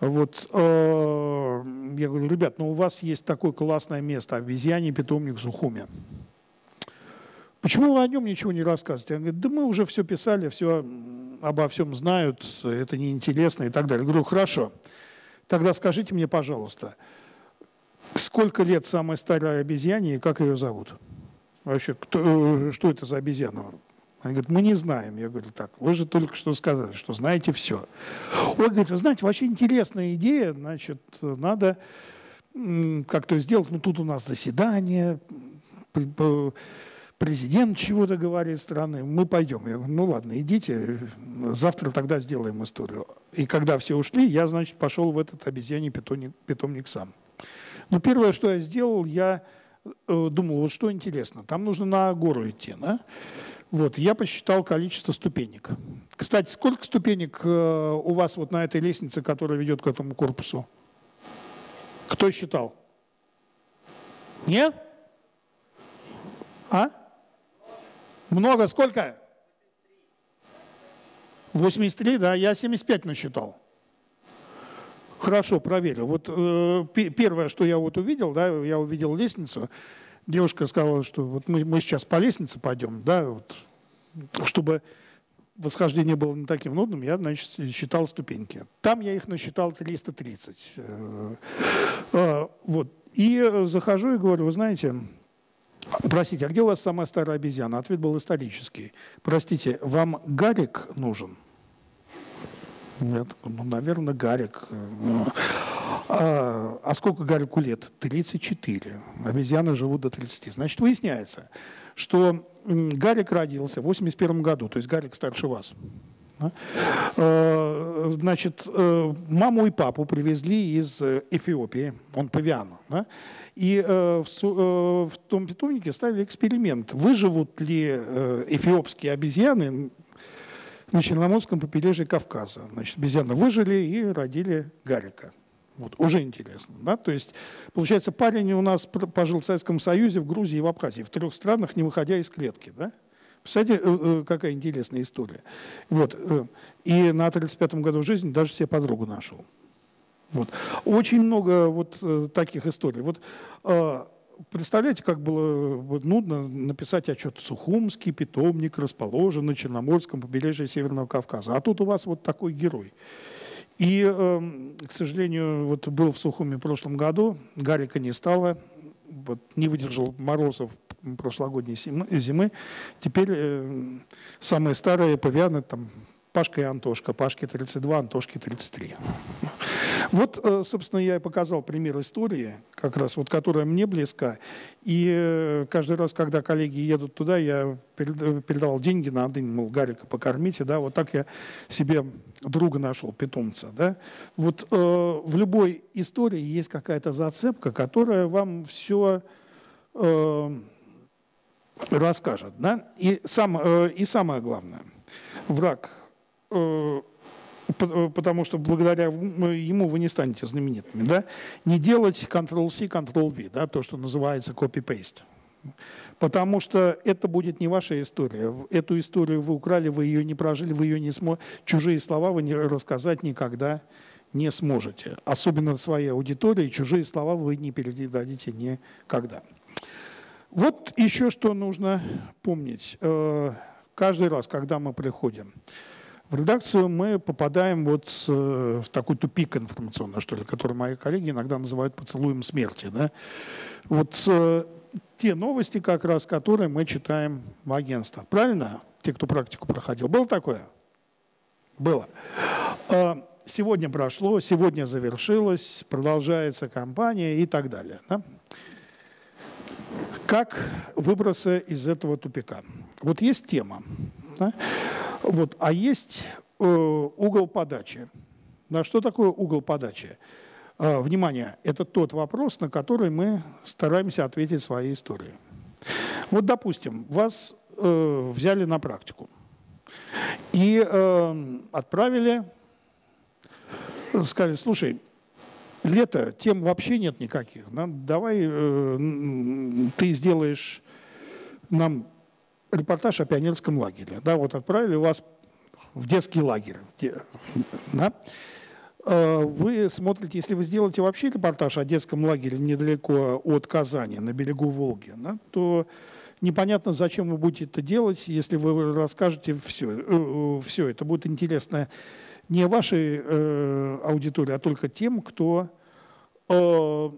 Вот, э, я говорю, ребят, ну у вас есть такое классное место, обезьяний питомник в Сухуме. Почему вы о нем ничего не рассказываете? Он говорит, да мы уже все писали, все обо всем знают, это неинтересно и так далее. Я говорю, хорошо, тогда скажите мне, пожалуйста, сколько лет самой старой обезьяне и как ее зовут? Вообще, кто, э, что это за обезьяна? Они говорят, мы не знаем. Я говорю, так, вы же только что сказали, что знаете все. Он говорит, вы знаете, вообще интересная идея, значит, надо как-то сделать, ну тут у нас заседание, президент чего-то говорит страны, мы пойдем. Я говорю, ну ладно, идите, завтра тогда сделаем историю. И когда все ушли, я, значит, пошел в этот обезьяний питомник, питомник сам. Но первое, что я сделал, я э, думал, вот что интересно, там нужно на гору идти, да? Вот, я посчитал количество ступенек. Кстати, сколько ступенек э, у вас вот на этой лестнице, которая ведет к этому корпусу? Кто считал? Нет? А? Много? Сколько? 83, да, я 75 насчитал. Хорошо, проверил. Вот э, первое, что я вот увидел, да, я увидел лестницу, девушка сказала, что вот мы, мы сейчас по лестнице пойдем, да, вот, чтобы восхождение было не таким нудным, я, значит, считал ступеньки. Там я их насчитал 330. Э, э, вот. И захожу и говорю, вы знаете, простите, а где у вас самая старая обезьяна? Ответ был исторический. Простите, вам Гарик нужен? Я такой, ну, наверное, Гарик. А, а сколько Гарику лет? 34. Обезьяны живут до 30. Значит, выясняется, что Гарик родился в 81 году, то есть Гарик старше вас. А, значит, э, маму и папу привезли из Эфиопии, он павиан. Да? И э, э, в том питомнике ставили эксперимент, выживут ли эфиопские обезьяны на Черноморском побережье Кавказа. Значит, обезьяны выжили и родили Гарика. Вот, уже интересно. Да? То есть, получается, парень у нас пожил в Советском Союзе, в Грузии и в Абхазии, в трех странах, не выходя из клетки. Да? Представляете, э, э, какая интересная история. Вот. Э, и на 35-м году жизни даже себе подругу нашел. Вот. Очень много вот таких историй. Вот представляете, как было нудно написать отчет Сухумский питомник расположен на Черноморском побережье Северного Кавказа. А тут у вас вот такой герой. И, эм, к сожалению, вот был в Сухуме в прошлом году, Гарика не стало, вот, не выдержал морозов прошлогодней зимы. Теперь э, самые старые павианы, там, Пашка и Антошка, Пашке 32, Антошке 33. Вот, э, собственно, я и показал пример истории, как раз вот, которая мне близка. И э, каждый раз, когда коллеги едут туда, я передавал деньги на день, мол, Гарика покормите, да, вот так я себе друга нашел, питомца, да. Вот э, в любой истории есть какая-то зацепка, которая вам все э, расскажет, да. И, сам, э, и самое главное, враг э, Э, потому что благодаря ему вы не станете знаменитыми, да, не делать Ctrl-C, Ctrl-V, да, то, что называется copy-paste. Потому что это будет не ваша история. Эту историю вы украли, вы ее не прожили, вы ее не сможете. Чужие слова вы не рассказать никогда не сможете. Особенно своей аудитории, чужие слова вы не передадите никогда. Вот еще что нужно помнить. Э, каждый раз, когда мы приходим в редакцию мы попадаем вот э, в такой тупик информационный, что ли, который мои коллеги иногда называют поцелуем смерти. Да? Вот э, те новости, как раз, которые мы читаем в агентствах. Правильно? Те, кто практику проходил. Было такое? Было. А, сегодня прошло, сегодня завершилось, продолжается кампания и так далее. Да? Как выбраться из этого тупика? Вот есть тема. Да? Вот. А есть э, угол подачи. Да, что такое угол подачи? Э, внимание, это тот вопрос, на который мы стараемся ответить своей историей. Вот, допустим, вас э, взяли на практику и э, отправили, сказали, слушай, лето, тем вообще нет никаких. Да? Давай э, ты сделаешь нам репортаж о пионерском лагере. Да, вот отправили вас в детский лагерь. Да? Э, вы смотрите, если вы сделаете вообще репортаж о детском лагере недалеко от Казани, на берегу Волги, да, то непонятно, зачем вы будете это делать, если вы расскажете все. Э, э, все это будет интересно не вашей э, аудитории, а только тем, кто э,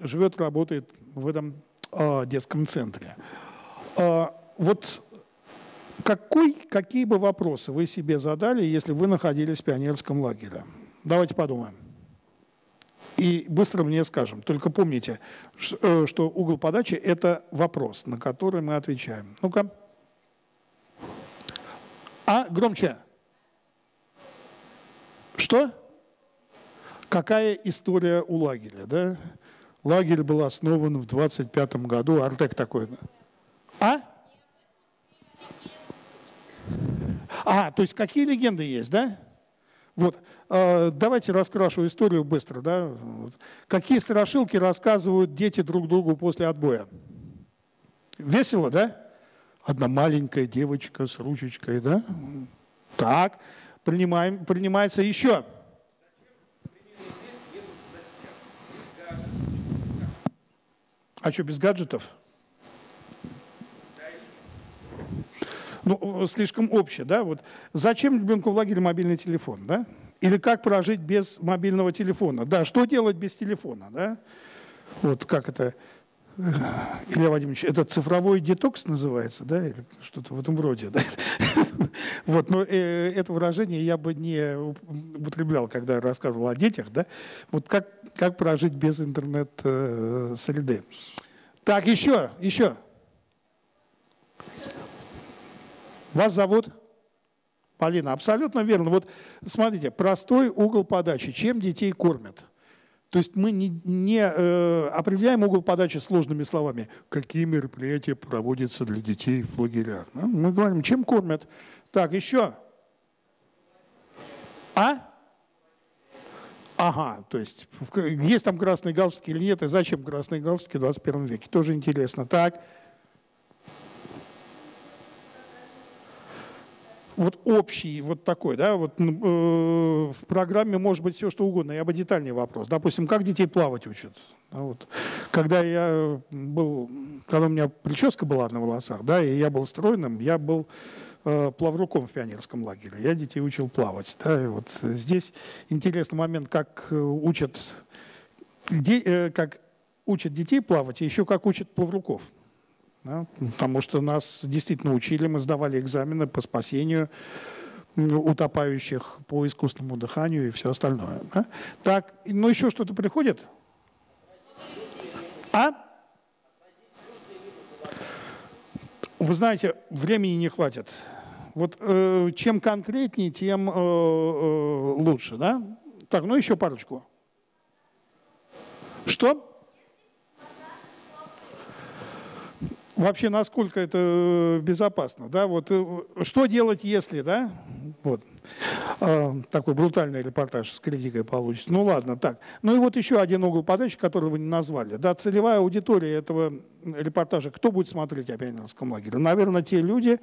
живет, работает в этом э, детском центре. Вот какой, какие бы вопросы вы себе задали, если вы находились в пионерском лагере? Давайте подумаем. И быстро мне скажем. Только помните, э, что угол подачи – это вопрос, на который мы отвечаем. Ну-ка. А, громче. Что? Какая история у лагеря? Да? Лагерь был основан в 25 году. Артек такой. А? А, то есть какие легенды есть, да? Вот, э, давайте раскрашу историю быстро, да? Какие страшилки рассказывают дети друг другу после отбоя? Весело, да? Одна маленькая девочка с ручечкой, да? Так, принимаем, принимается еще. А что, без гаджетов? Ну, слишком общее, да, вот зачем ребенку в лагере мобильный телефон, да? Или как прожить без мобильного телефона? Да, что делать без телефона, да? Вот как это, Илья Вадимович, это цифровой детокс называется, да, или что-то в этом роде, да? Вот, но э, это выражение я бы не употреблял, когда рассказывал о детях, да? Вот как, как прожить без интернет-среды. Э, так, еще, еще. Вас зовут? Полина, абсолютно верно. Вот смотрите, простой угол подачи. Чем детей кормят? То есть мы не, не э, определяем угол подачи сложными словами. Какие мероприятия проводятся для детей в лагерях? Ну, мы говорим, чем кормят. Так, еще. А? Ага, то есть есть там красные галстуки или нет, и зачем красные галстуки в 21 веке? Тоже интересно. Так. Вот общий, вот такой, да, вот э, в программе может быть все что угодно. Я бы детальный вопрос. Допустим, как детей плавать учат? Да, вот. Когда я был, когда у меня прическа была на волосах, да, и я был стройным, я был э, плавруком в пионерском лагере. Я детей учил плавать. Да, и вот здесь интересный момент, как э, учат, где, э, как учат детей плавать, и еще как учат плавруков. Да? Потому что нас действительно учили, мы сдавали экзамены по спасению утопающих, по искусственному дыханию и все остальное. Да? Так, ну еще что-то приходит? А? Вы знаете, времени не хватит. Вот э, чем конкретнее, тем э, э, лучше, да? Так, ну еще парочку. Что? Вообще насколько это э, безопасно, да, вот э, что делать, если, да, вот, э, такой брутальный репортаж с критикой получится. Ну ладно, так. Ну и вот еще один угол подачи, который вы не назвали, да, целевая аудитория этого репортажа, кто будет смотреть о пионерском лагере? Наверное, те люди,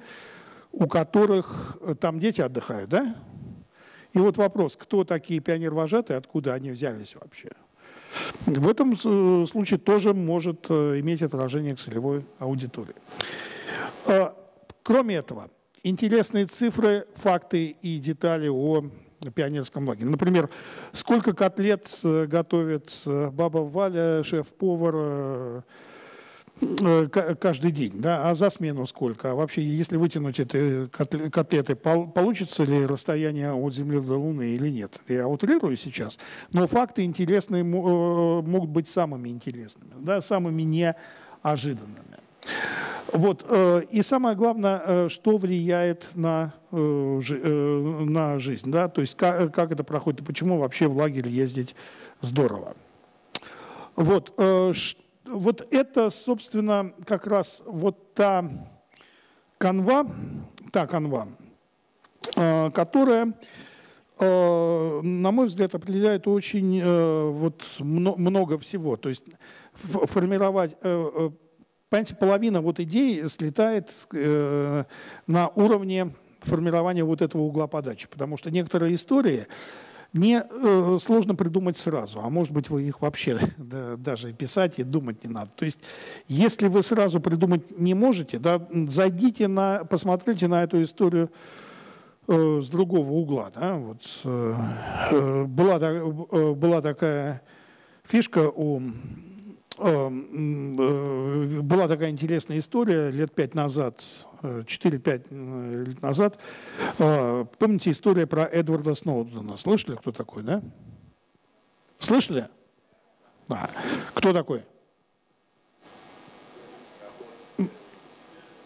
у которых там дети отдыхают, да? И вот вопрос, кто такие пионер-вожатые, откуда они взялись вообще? В этом э, случае тоже может э, иметь отражение к целевой аудитории. А, кроме этого, интересные цифры, факты и детали о пионерском лагере. Например, сколько котлет э, готовит баба Валя, шеф-повар, каждый день, да, а за смену сколько? А вообще, если вытянуть эти котлеты, получится ли расстояние от Земли до Луны или нет? Я утрирую сейчас, но факты интересные э, могут быть самыми интересными, да, самыми неожиданными. Вот. Э, и самое главное, что влияет на, на жизнь, да, то есть как, как это проходит и почему вообще в лагерь ездить здорово. Вот. Что вот это, собственно, как раз вот та канва, та канва, э, которая, э, на мой взгляд, определяет очень э, вот много всего. То есть формировать, понимаете, половина вот идей слетает на уровне формирования вот этого угла подачи, потому что некоторые истории не э, сложно придумать сразу, а может быть вы их вообще да, даже писать и думать не надо. То есть если вы сразу придумать не можете, да, зайдите на, посмотрите на эту историю э, с другого угла. Да, вот, э, э была, э, была такая фишка у была такая интересная история лет пять назад 4-5 э, лет назад. Помните история про Эдварда Сноудена? Слышали, кто такой, да? Слышали? Да. Кто такой?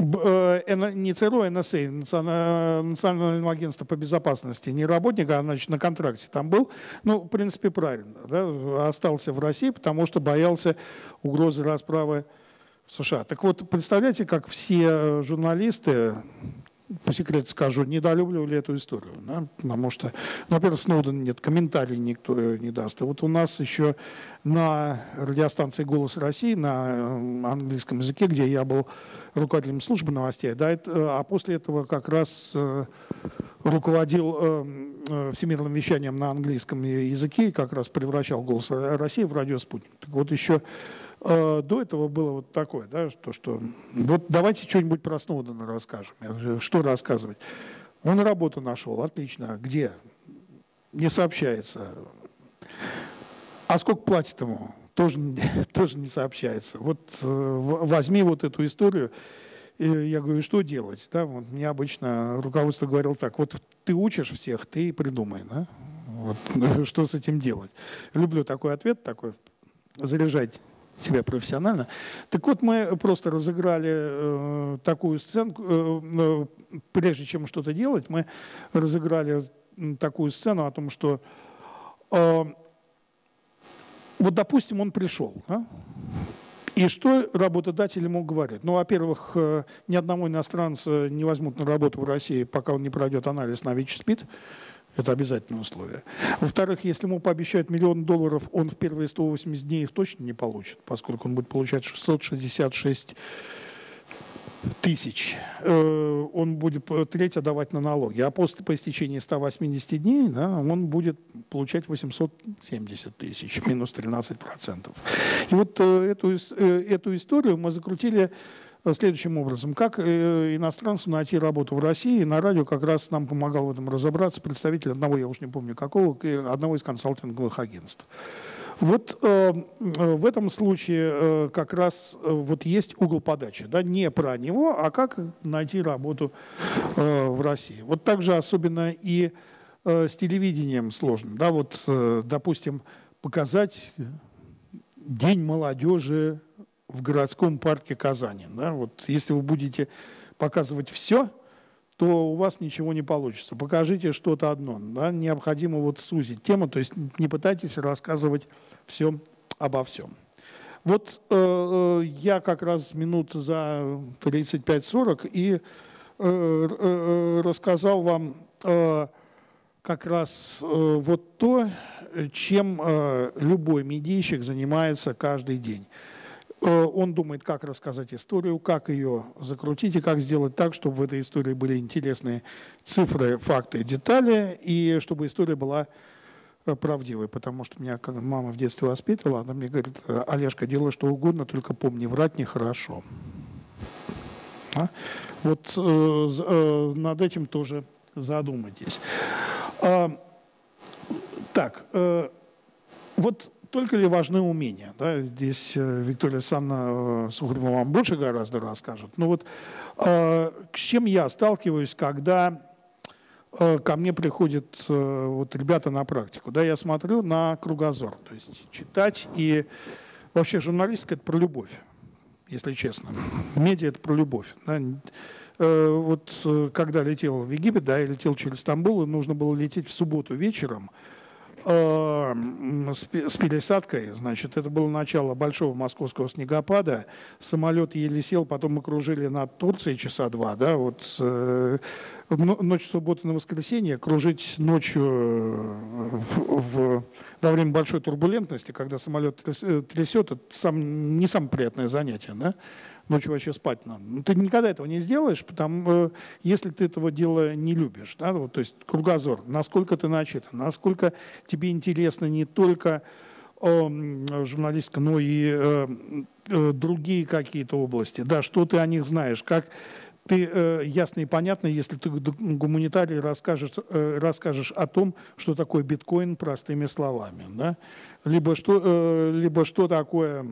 Не ЦРУ, а НСА, Национальное агентство по безопасности, не работник, а значит, на контракте там был. Ну, в принципе, правильно. Да? Остался в России, потому что боялся угрозы расправы США. Так вот, представляете, как все э, журналисты, по секрету скажу, недолюбливали эту историю. Да? Потому что, ну, во-первых, Сноуден нет, комментарий никто не даст. И вот у нас еще на радиостанции «Голос России» на э, английском языке, где я был руководителем службы новостей, да, э, а после этого как раз э, руководил э, всемирным вещанием на английском языке и как раз превращал «Голос России» в радио «Спутник». Так вот еще Э, до этого было вот такое, да, то, что вот давайте что-нибудь про Сноудена расскажем. Что рассказывать? Он работу нашел, отлично. Где? Не сообщается. А сколько платит ему? Тоже, тоже не сообщается. Вот э, возьми вот эту историю. И я говорю, что делать? Да, вот мне обычно руководство говорило так, вот ты учишь всех, ты придумай. Да? Вот, что с этим делать? Люблю такой ответ, такой, заряжать себя профессионально. Так вот, мы просто разыграли э, такую сценку, э, э, прежде чем что-то делать, мы разыграли такую сцену о том, что э, вот, допустим, он пришел, да? и что работодатель ему говорит? Ну, во-первых, э, ни одного иностранца не возьмут на работу в России, пока он не пройдет анализ на ВИЧ-СПИД. Это обязательное условие. Во-вторых, если ему пообещают миллион долларов, он в первые 180 дней их точно не получит, поскольку он будет получать 666 тысяч. Э, он будет треть отдавать на налоги. А после по истечении 180 дней да, он будет получать 870 тысяч, минус 13 процентов. И вот э, эту, э, эту историю мы закрутили следующим образом. Как э, иностранцу найти работу в России? На радио как раз нам помогал в этом разобраться представитель одного, я уж не помню какого, одного из консалтинговых агентств. Вот э, э, в этом случае э, как раз э, вот есть угол подачи, да, не про него, а как найти работу э, в России. Вот также особенно и э, с телевидением сложно, да, вот, э, допустим, показать День молодежи в городском парке Казани. Да? Вот если вы будете показывать все, то у вас ничего не получится. Покажите что-то одно. Да? Необходимо вот сузить тему, то есть не пытайтесь рассказывать все обо всем. Вот э, э я как раз минут за 35-40 и э, э, э, рассказал вам э, как раз э, вот то, чем э, любой медийщик занимается каждый день. Э, он думает, как рассказать историю, как ее закрутить и как сделать так, чтобы в этой истории были интересные цифры, факты, детали, и чтобы история была э, правдивой. Потому что меня мама в детстве воспитывала, она мне говорит, Олежка, делай что угодно, только помни, врать нехорошо. А? Вот э, э, над этим тоже задумайтесь. А, так, э, вот только ли важны умения? Да? Здесь э, Виктория Александровна э, Сухарева вам больше гораздо расскажет. Но вот э, с чем я сталкиваюсь, когда э, ко мне приходят э, вот ребята на практику? Да, я смотрю на кругозор. То есть читать и... Вообще журналистика – это про любовь, если честно. Медиа – это про любовь. Да? Э, вот когда летел в Египет, да, я летел через Стамбул, и нужно было лететь в субботу вечером – с пересадкой, значит, это было начало большого московского снегопада, самолет еле сел, потом мы кружили над Турцией часа два, да, вот э, ночь субботы на воскресенье, кружить ночью э, в, в, во время большой турбулентности, когда самолет трясет, это сам, не самое приятное занятие, да, ночью вообще спать надо. Но ну, ты никогда этого не сделаешь, потому, э, если ты этого дела не любишь. Да? Вот, то есть кругозор, насколько ты начитан, насколько тебе интересно не только э, журналистика, но и э, э, другие какие-то области. Да, что ты о них знаешь, как ты э, ясно и понятно, если ты гуманитарий расскажешь, э, расскажешь о том, что такое биткоин простыми словами, да? либо, что, э, либо что такое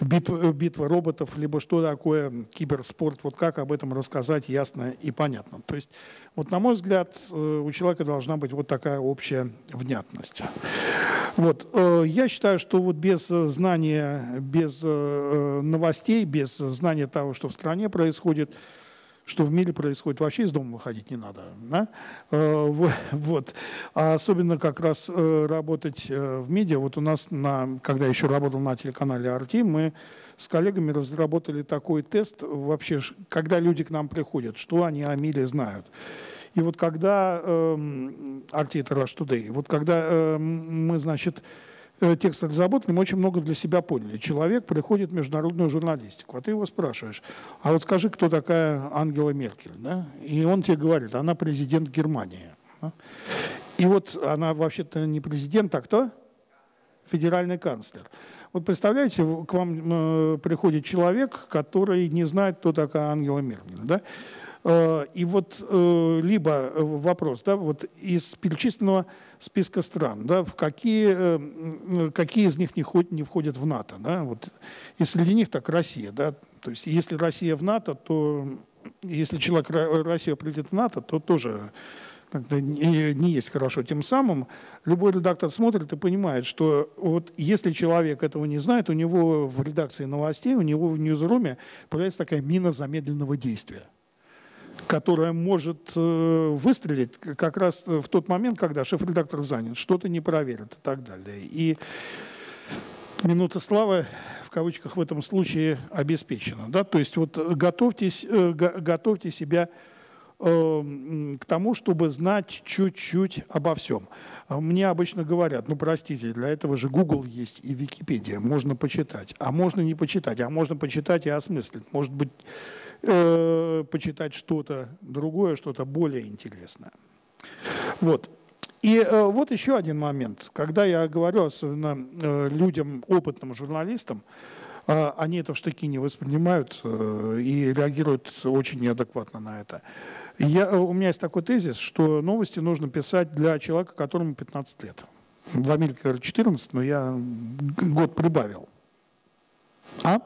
битва, битва роботов, либо что такое киберспорт, вот как об этом рассказать ясно и понятно. То есть, вот на мой взгляд, э, у человека должна быть вот такая общая внятность. Вот. Э, я считаю, что вот без знания, без э, новостей, без знания того, что в стране происходит, что в мире происходит, вообще из дома выходить не надо. Да? Э, вот. А особенно как раз э, работать э, в медиа. Вот у нас, на, когда еще работал на телеканале RT, мы с коллегами разработали такой тест вообще, когда люди к нам приходят, что они о мире знают. И вот когда, э, RT это Rush Today, вот когда э, мы, значит, Э, текст разработали, мы очень много для себя поняли. Человек приходит в международную журналистику, а ты его спрашиваешь, а вот скажи, кто такая Ангела Меркель? Да? И он тебе говорит, она президент Германии. И вот она вообще-то не президент, а кто? Федеральный канцлер. Вот Вот представляете, к вам э, приходит человек, который не знает, кто такая Ангела Меркель, да? Э, и вот э, либо вопрос, да, вот из перечисленного списка стран, да, в какие, какие из них не, входят, не входят в НАТО, да, вот, и среди них так Россия, да, то есть если Россия в НАТО, то если человек Россия придет в НАТО, то тоже не, не есть хорошо. Тем самым любой редактор смотрит и понимает, что вот если человек этого не знает, у него в редакции новостей, у него в ньюзруме появляется такая мина замедленного действия которая может э, выстрелить как раз в тот момент, когда шеф-редактор занят, что-то не проверит и так далее. И минута славы в кавычках в этом случае обеспечена. Да? То есть вот готовьтесь, э, готовьте себя Эм, к тому, чтобы знать чуть-чуть обо всем. Мне обычно говорят, ну простите, для этого же Google есть и Википедия, можно почитать, а можно не почитать, а можно почитать и осмыслить, может быть, э, почитать что-то другое, что-то более интересное. Вот. И э, вот еще один момент. Когда я говорю, особенно э, людям, опытным журналистам, э, они это в штыки не воспринимают э, и реагируют очень неадекватно на это. Я, у меня есть такой тезис, что новости нужно писать для человека, которому 15 лет. В Америке, говорят, 14, но я год прибавил. А?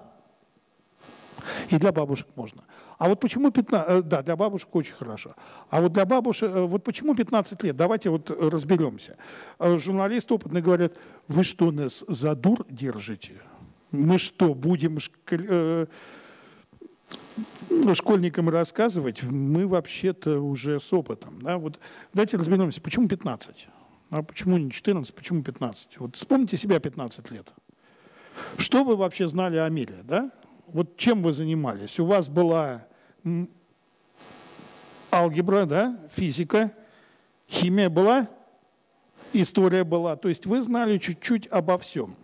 И для бабушек можно. А вот почему 15... Э, да, для бабушек очень хорошо. А вот для бабушек... Э, вот почему 15 лет? Давайте вот разберемся. Э, журналисты опытные говорят, вы что, нас за дур держите? Мы что, будем школьникам рассказывать, мы вообще-то уже с опытом. Да? Вот давайте разберемся, почему 15? А почему не 14, почему 15? Вот вспомните себя 15 лет. Что вы вообще знали о мире? Да? Вот чем вы занимались? У вас была алгебра, да? физика, химия была, история была. То есть вы знали чуть-чуть обо всем.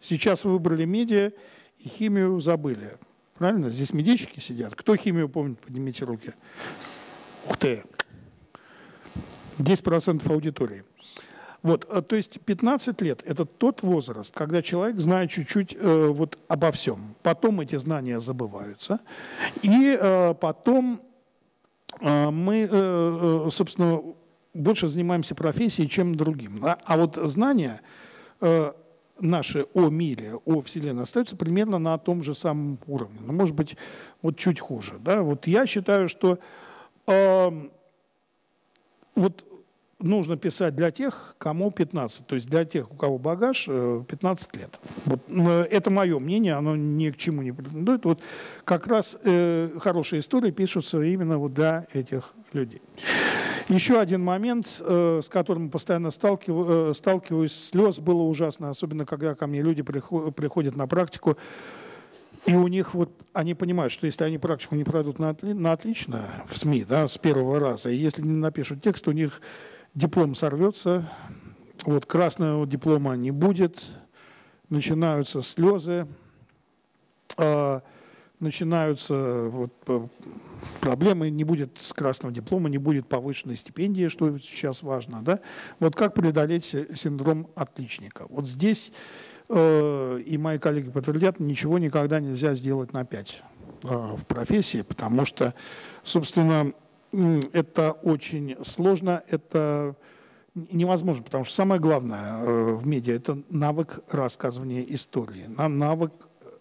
Сейчас вы выбрали медиа и химию забыли. Правильно? Здесь медички сидят. Кто химию помнит? Поднимите руки. Ух ты! 10% аудитории. Вот, э, то есть 15 лет – это тот возраст, когда человек знает чуть-чуть э, вот обо всем. Потом эти знания забываются. И э, потом э, мы, э, э собственно, больше занимаемся профессией, чем другим. А, а вот знания э, наши о мире, о Вселенной остаются примерно на том же самом уровне, но может быть вот чуть хуже. Да? Вот я считаю, что э, вот нужно писать для тех, кому 15, то есть для тех, у кого багаж 15 э, лет. Вот, это мое мнение, оно ни к чему не претендует. Вот как раз э, хорошие истории пишутся именно вот для этих людей. Еще один момент, э, с которым постоянно сталкиваюсь, э, слез было ужасно, особенно когда ко мне люди приходят на практику, и у них вот, они понимают, что если они практику не пройдут на отлично в СМИ, да, с первого раза, и если не напишут текст, у них диплом сорвется, вот красного диплома не будет, начинаются слезы, э, начинаются вот, проблемы, не будет красного диплома, не будет повышенной стипендии, что сейчас важно. Да? Вот как преодолеть синдром отличника? Вот здесь, э, и мои коллеги подтвердят, ничего никогда нельзя сделать на 5 э, в профессии, потому что, собственно, это очень сложно, это невозможно, потому что самое главное э, в медиа – это навык рассказывания истории, навык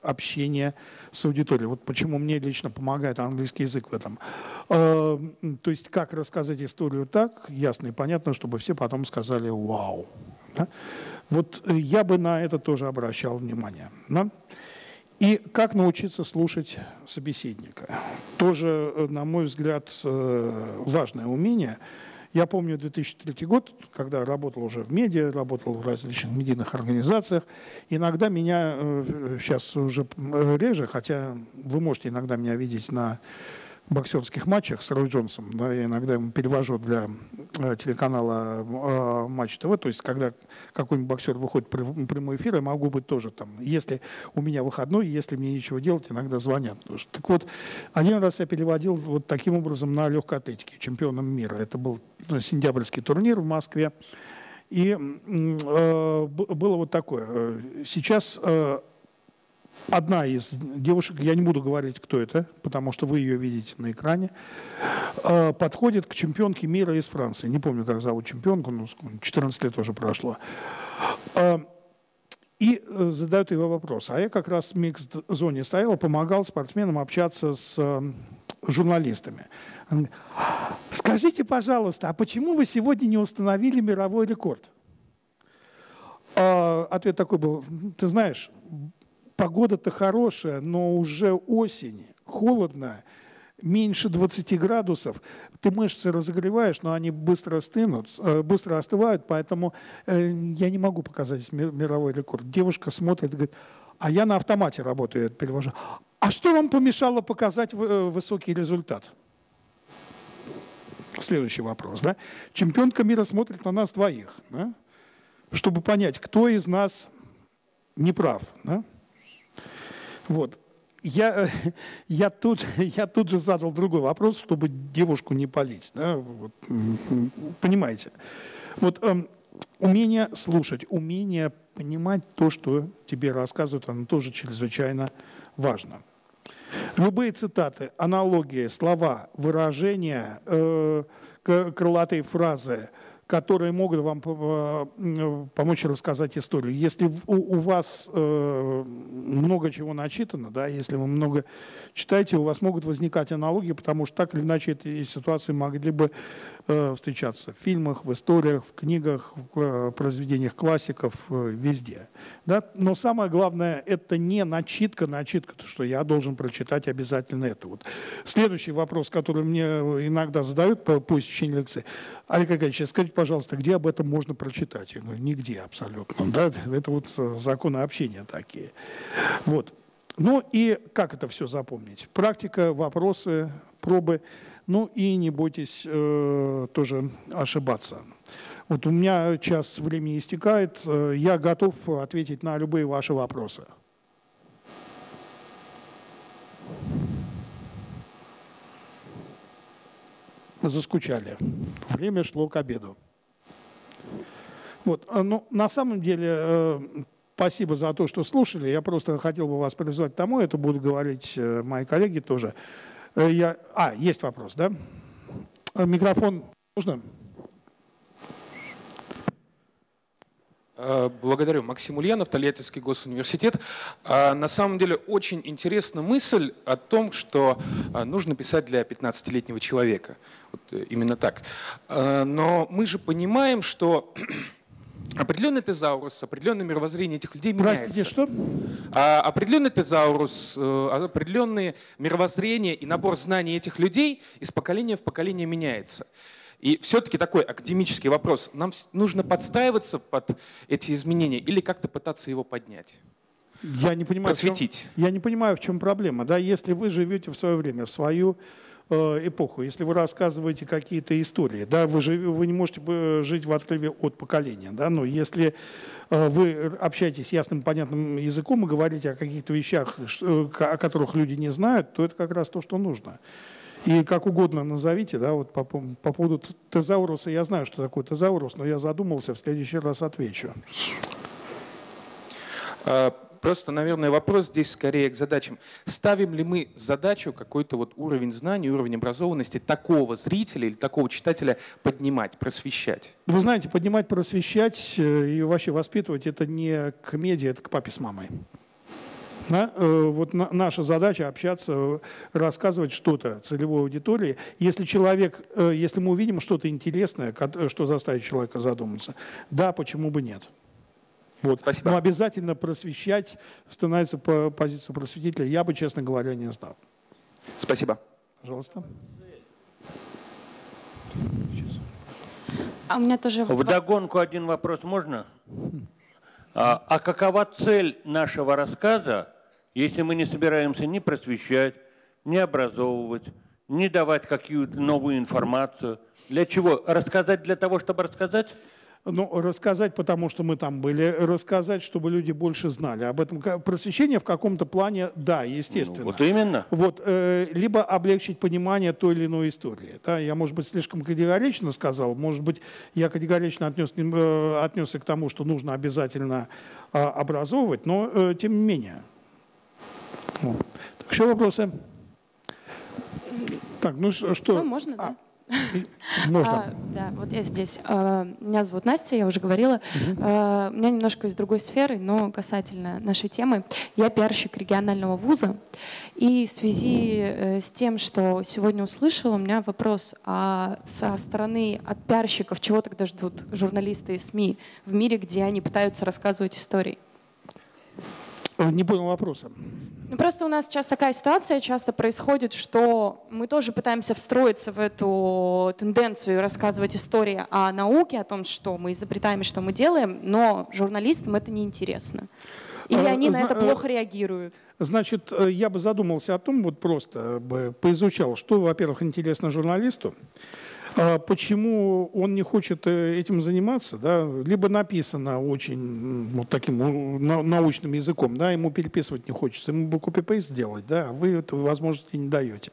общения с аудиторией. Вот почему мне лично помогает английский язык в этом. Э, то есть как рассказать историю так, ясно и понятно, чтобы все потом сказали «Вау!». Вот я бы на это тоже обращал внимание. И как научиться слушать собеседника. Тоже, э, на мой взгляд, э, важное умение – я помню 2003 год, когда работал уже в медиа, работал в различных медийных организациях. Иногда меня, сейчас э, уже э, реже, хотя вы можете иногда меня видеть на боксерских матчах с Рой Джонсом. Да, я иногда ему перевожу для э, телеканала э, Матч ТВ. То есть, когда какой-нибудь боксер выходит в прямой эфир, я могу быть тоже там. Если у меня выходной, если мне ничего делать, иногда звонят. Тоже. Так вот, один раз я переводил вот таким образом на легкой атлетике, чемпионом мира. Это был ну, сентябрьский турнир в Москве. И э, было вот такое. Сейчас э, одна из девушек, я не буду говорить, кто это, потому что вы ее видите на экране, э, подходит к чемпионке мира из Франции. Не помню, как зовут чемпионку, но 14 лет уже прошло. Э, и э, задают его вопрос. А я как раз в микс-зоне стоял, помогал спортсменам общаться с журналистами. Скажите, пожалуйста, а почему вы сегодня не установили мировой рекорд? Ответ такой был, ты знаешь, погода-то хорошая, но уже осень, холодно, меньше 20 градусов, ты мышцы разогреваешь, но они быстро остынут, э, быстро остывают, поэтому э, я не могу показать мировой рекорд. Девушка смотрит и говорит, а я на автомате работаю, я перевожу. А что вам помешало показать э, высокий результат? Следующий вопрос. Да? Чемпионка мира смотрит на нас двоих, да? чтобы понять, кто из нас не прав. Да? Вот. Я, я, тут, я тут же задал другой вопрос, чтобы девушку не палить. Да? Вот, понимаете? Вот эм, умение слушать, умение понимать то, что тебе рассказывают, оно тоже чрезвычайно важно. Любые цитаты, аналогии, слова, выражения, э, крылатые фразы – которые могут вам э, помочь рассказать историю. Если у вас э, много чего начитано, да, если вы много читаете, у вас могут возникать аналогии, потому что так или иначе эти ситуации могли бы встречаться в фильмах, в историях, в книгах, в произведениях классиков, везде. Да? Но самое главное, это не начитка, начитка, то, что я должен прочитать обязательно это. Вот. Следующий вопрос, который мне иногда задают по, по истечении лекции. Олег Аркадьевич, скажите, пожалуйста, где об этом можно прочитать? Я говорю, нигде абсолютно. Да? Это вот э, законы общения такие. Вот. Ну и как это все запомнить? Практика, вопросы, пробы. Ну и не бойтесь э, тоже ошибаться. Вот у меня час времени истекает. Э, я готов ответить на любые ваши вопросы. Заскучали. Время шло к обеду. Вот. А, ну, на самом деле, э, спасибо за то, что слушали. Я просто хотел бы вас призвать к тому, это будут говорить э, мои коллеги тоже. Я... А, есть вопрос, да? Микрофон нужно? Э, благодарю. Максим Ульянов, Тольяттинский госуниверситет. Э, на самом деле очень интересна мысль о том, что э, нужно писать для 15-летнего человека. Вот именно так. Но мы же понимаем, что определенный тезаурус, определенное мировоззрение этих людей меняется. Простите, что? А определенный тезаурус, определенные мировоззрения и набор знаний этих людей из поколения в поколение меняется. И все-таки такой академический вопрос. Нам нужно подстраиваться под эти изменения или как-то пытаться его поднять? Я не понимаю, просветить. Чем, я не понимаю, в чем проблема. Да? Если вы живете в свое время, в свою э, эпоху, если вы рассказываете какие-то истории, да, вы, жив, вы не можете жить в отрыве от поколения. Да? Но если э, вы общаетесь ясным, понятным языком и говорите о каких-то вещах, о которых люди не знают, то это как раз то, что нужно. И как угодно назовите, да, вот по, по поводу тезауруса, я знаю, что такое тезаурус, но я задумался, в следующий раз отвечу. Просто, наверное, вопрос здесь скорее к задачам. Ставим ли мы задачу какой-то вот уровень знаний, уровень образованности такого зрителя или такого читателя поднимать, просвещать? Вы знаете, поднимать, просвещать э, и вообще воспитывать – это не к медиа, это к папе с мамой. Да? Э, вот наша задача общаться, рассказывать что-то целевой аудитории. Если человек, э, если мы увидим что-то интересное, что заставит человека задуматься, да, почему бы нет? Вот. Спасибо. Но обязательно просвещать, становиться по позицию просветителя, я бы, честно говоря, не знал. Спасибо. Пожалуйста. А у меня тоже... Вдогонку один вопрос можно? А, а какова цель нашего рассказа если мы не собираемся ни просвещать, ни образовывать, ни давать какую-то новую информацию. Для чего? Рассказать для того, чтобы рассказать? Ну, рассказать, потому что мы там были, рассказать, чтобы люди больше знали об этом. Просвещение в каком-то плане, да, естественно. Ну, вот именно. Вот, э, либо облегчить понимание той или иной истории. Да? Я, может быть, слишком категорично сказал, может быть, я категорично отнес, э, отнесся к тому, что нужно обязательно э, образовывать, но э, тем не менее. Вот. Так, еще вопросы? Так, ну что? Все, можно, а, да? Можно. А, да, вот я здесь. А, меня зовут Настя, я уже говорила. Угу. А, у меня немножко из другой сферы, но касательно нашей темы. Я пиарщик регионального вуза. И в связи э, с тем, что сегодня услышала, у меня вопрос. А со стороны от пиарщиков чего тогда ждут журналисты и СМИ в мире, где они пытаются рассказывать истории? Не понял вопроса. Ну, просто у нас сейчас такая ситуация часто происходит, что мы тоже пытаемся встроиться в эту тенденцию рассказывать истории о науке, о том, что мы изобретаем и что мы делаем, но журналистам это неинтересно. Или а, они на это плохо реагируют? Значит, э, я бы задумался о том, вот просто бы поизучал, что, во-первых, интересно журналисту, почему он не хочет э, этим заниматься, да, либо написано очень вот таким научным языком, да, ему переписывать не хочется, ему бы копипейст сделать, да, а вы этой возможности не даете.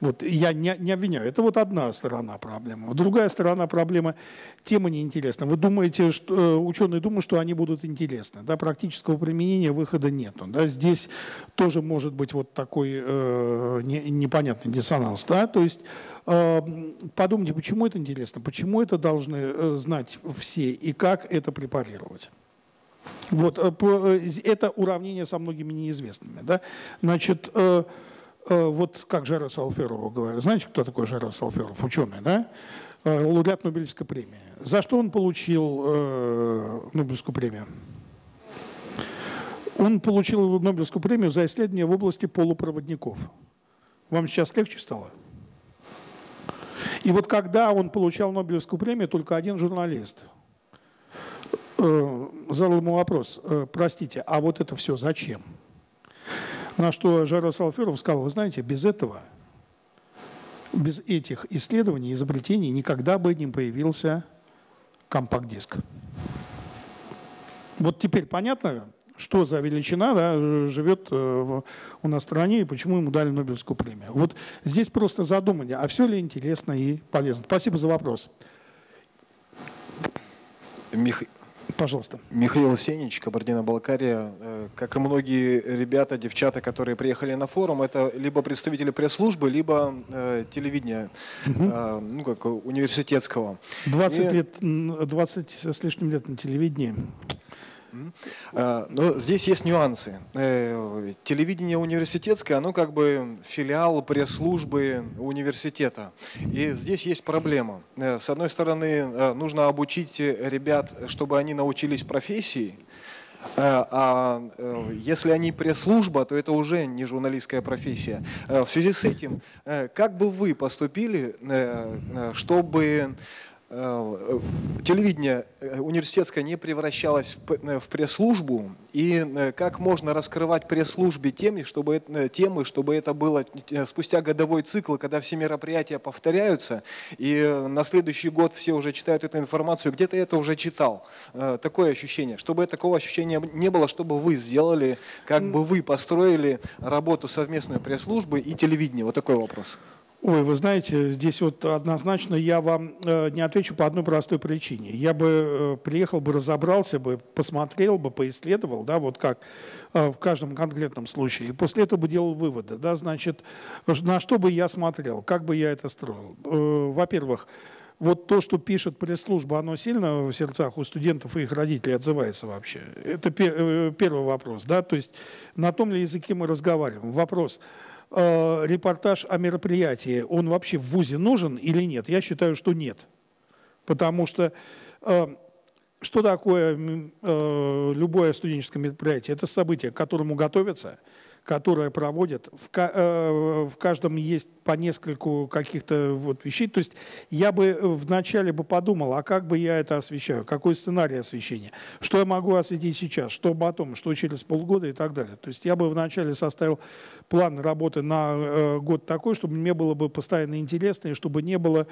Вот, я не, не обвиняю. Это вот одна сторона проблемы. Другая сторона проблемы – тема неинтересна. Вы думаете, что, э, ученые думают, что они будут интересны. Да? Практического применения выхода нет. Да? Здесь тоже может быть вот такой э, не, непонятный диссонанс. Да? То есть подумайте, почему это интересно, почему это должны э, знать все и как это препарировать. Вот, э, э, это уравнение со многими неизвестными. Да? Значит, вот как Жерас Алферов говорит. Знаете, кто такой Жерас Алферов? Ученый, да? Лауреат Нобелевской премии. За что он получил Нобелевскую премию? Он получил Нобелевскую премию за исследование в области полупроводников. Вам сейчас легче стало? И вот когда он получал Нобелевскую премию, только один журналист э, задал ему вопрос, э, простите, а вот это все зачем? На что Жара Салферов сказал, вы знаете, без этого, без этих исследований, изобретений никогда бы не появился компакт-диск. Вот теперь понятно, что за величина да, живет э, у нас в стране и почему ему дали Нобелевскую премию. Вот здесь просто задумание, а все ли интересно и полезно. Спасибо за вопрос. Мих... Пожалуйста. Михаил Сенич, Кабардино-Балкария. Э, как и многие ребята, девчата, которые приехали на форум, это либо представители пресс-службы, либо э, телевидения, угу. э, ну как университетского. 20, и... лет, 20 с лишним лет на телевидении. А, но здесь есть нюансы. Э, телевидение университетское, оно как бы филиал пресс-службы университета. И здесь есть проблема. Э, с одной стороны, э, нужно обучить ребят, чтобы они научились профессии, а если они пресс-служба, то это уже не журналистская профессия. В связи с этим, как бы вы поступили, чтобы телевидение э, университетское не превращалось в э, пресс-службу, и как можно раскрывать пресс-службе темы, чтобы, темы, чтобы это было спустя годовой цикл, когда все мероприятия повторяются, и на следующий год все уже читают эту информацию, где-то это уже читал. Такое ощущение. Чтобы такого ощущения не было, чтобы вы сделали, как бы вы построили работу совместную пресс-службы и телевидения. Вот такой вопрос. Ой, вы знаете, здесь вот однозначно я вам э, не отвечу по одной простой причине. Я бы э, приехал бы, разобрался бы, посмотрел бы, поисследовал, да, вот как э, в каждом конкретном случае. И после этого бы делал выводы, да, значит, на что бы я смотрел, как бы я это строил. Во-первых, вот то, что пишет пресс-служба, оно сильно в сердцах у студентов и их родителей отзывается вообще? Это первый вопрос, да, то есть на том ли языке мы разговариваем. Вопрос – э, репортаж о мероприятии, он вообще в ВУЗе нужен или нет? Я считаю, что нет. Потому что э, что такое э, любое студенческое мероприятие? Это событие, к которому готовятся – которое проводят. В, э, в каждом есть по нескольку каких-то вот вещей. То есть я бы вначале бы подумал, а как бы я это освещаю, какой сценарий освещения, что я могу осветить сейчас, что потом, что через полгода и так далее. То есть я бы вначале составил план работы на э, год такой, чтобы мне было бы постоянно интересно, и чтобы не было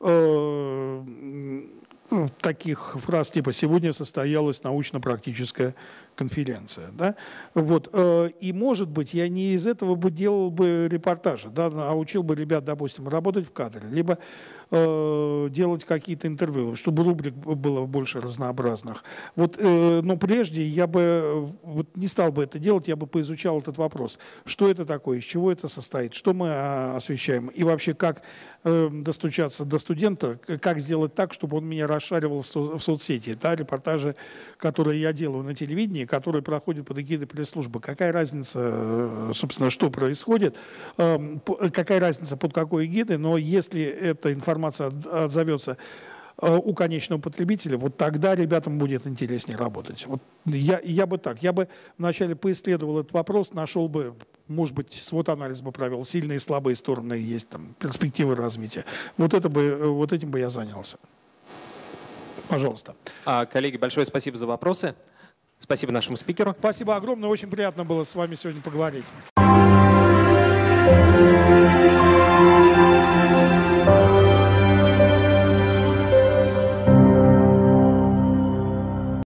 э, таких фраз типа «сегодня состоялась научно-практическая конференция». Да? Вот. Э, и, может быть, я не из этого бы делал бы репортажи, да, а учил бы ребят, допустим, работать в кадре, либо э, делать какие-то интервью, чтобы рубрик было больше разнообразных. Вот, э, но прежде я бы вот не стал бы это делать, я бы поизучал этот вопрос. Что это такое, из чего это состоит, что мы а, освещаем и вообще как э, достучаться до студента, как сделать так, чтобы он меня расшаривал в, со, в соцсети. Да, репортажи, которые я делаю на телевидении, которые проходят под эгидой пресс-службы. Какая разница, э, собственно, что происходит, эм, какая разница под какой эгидой, но если эта информация отзовется э, у конечного потребителя, вот тогда ребятам будет интереснее работать. Вот я, я бы так, я бы вначале поисследовал этот вопрос, нашел бы, может быть, свод анализ бы провел, сильные и слабые стороны есть, там, перспективы развития. Вот, это бы, э, вот этим бы я занялся. Пожалуйста. А, коллеги, большое спасибо за вопросы. Спасибо нашему спикеру. Спасибо огромное. Очень приятно было с вами сегодня поговорить.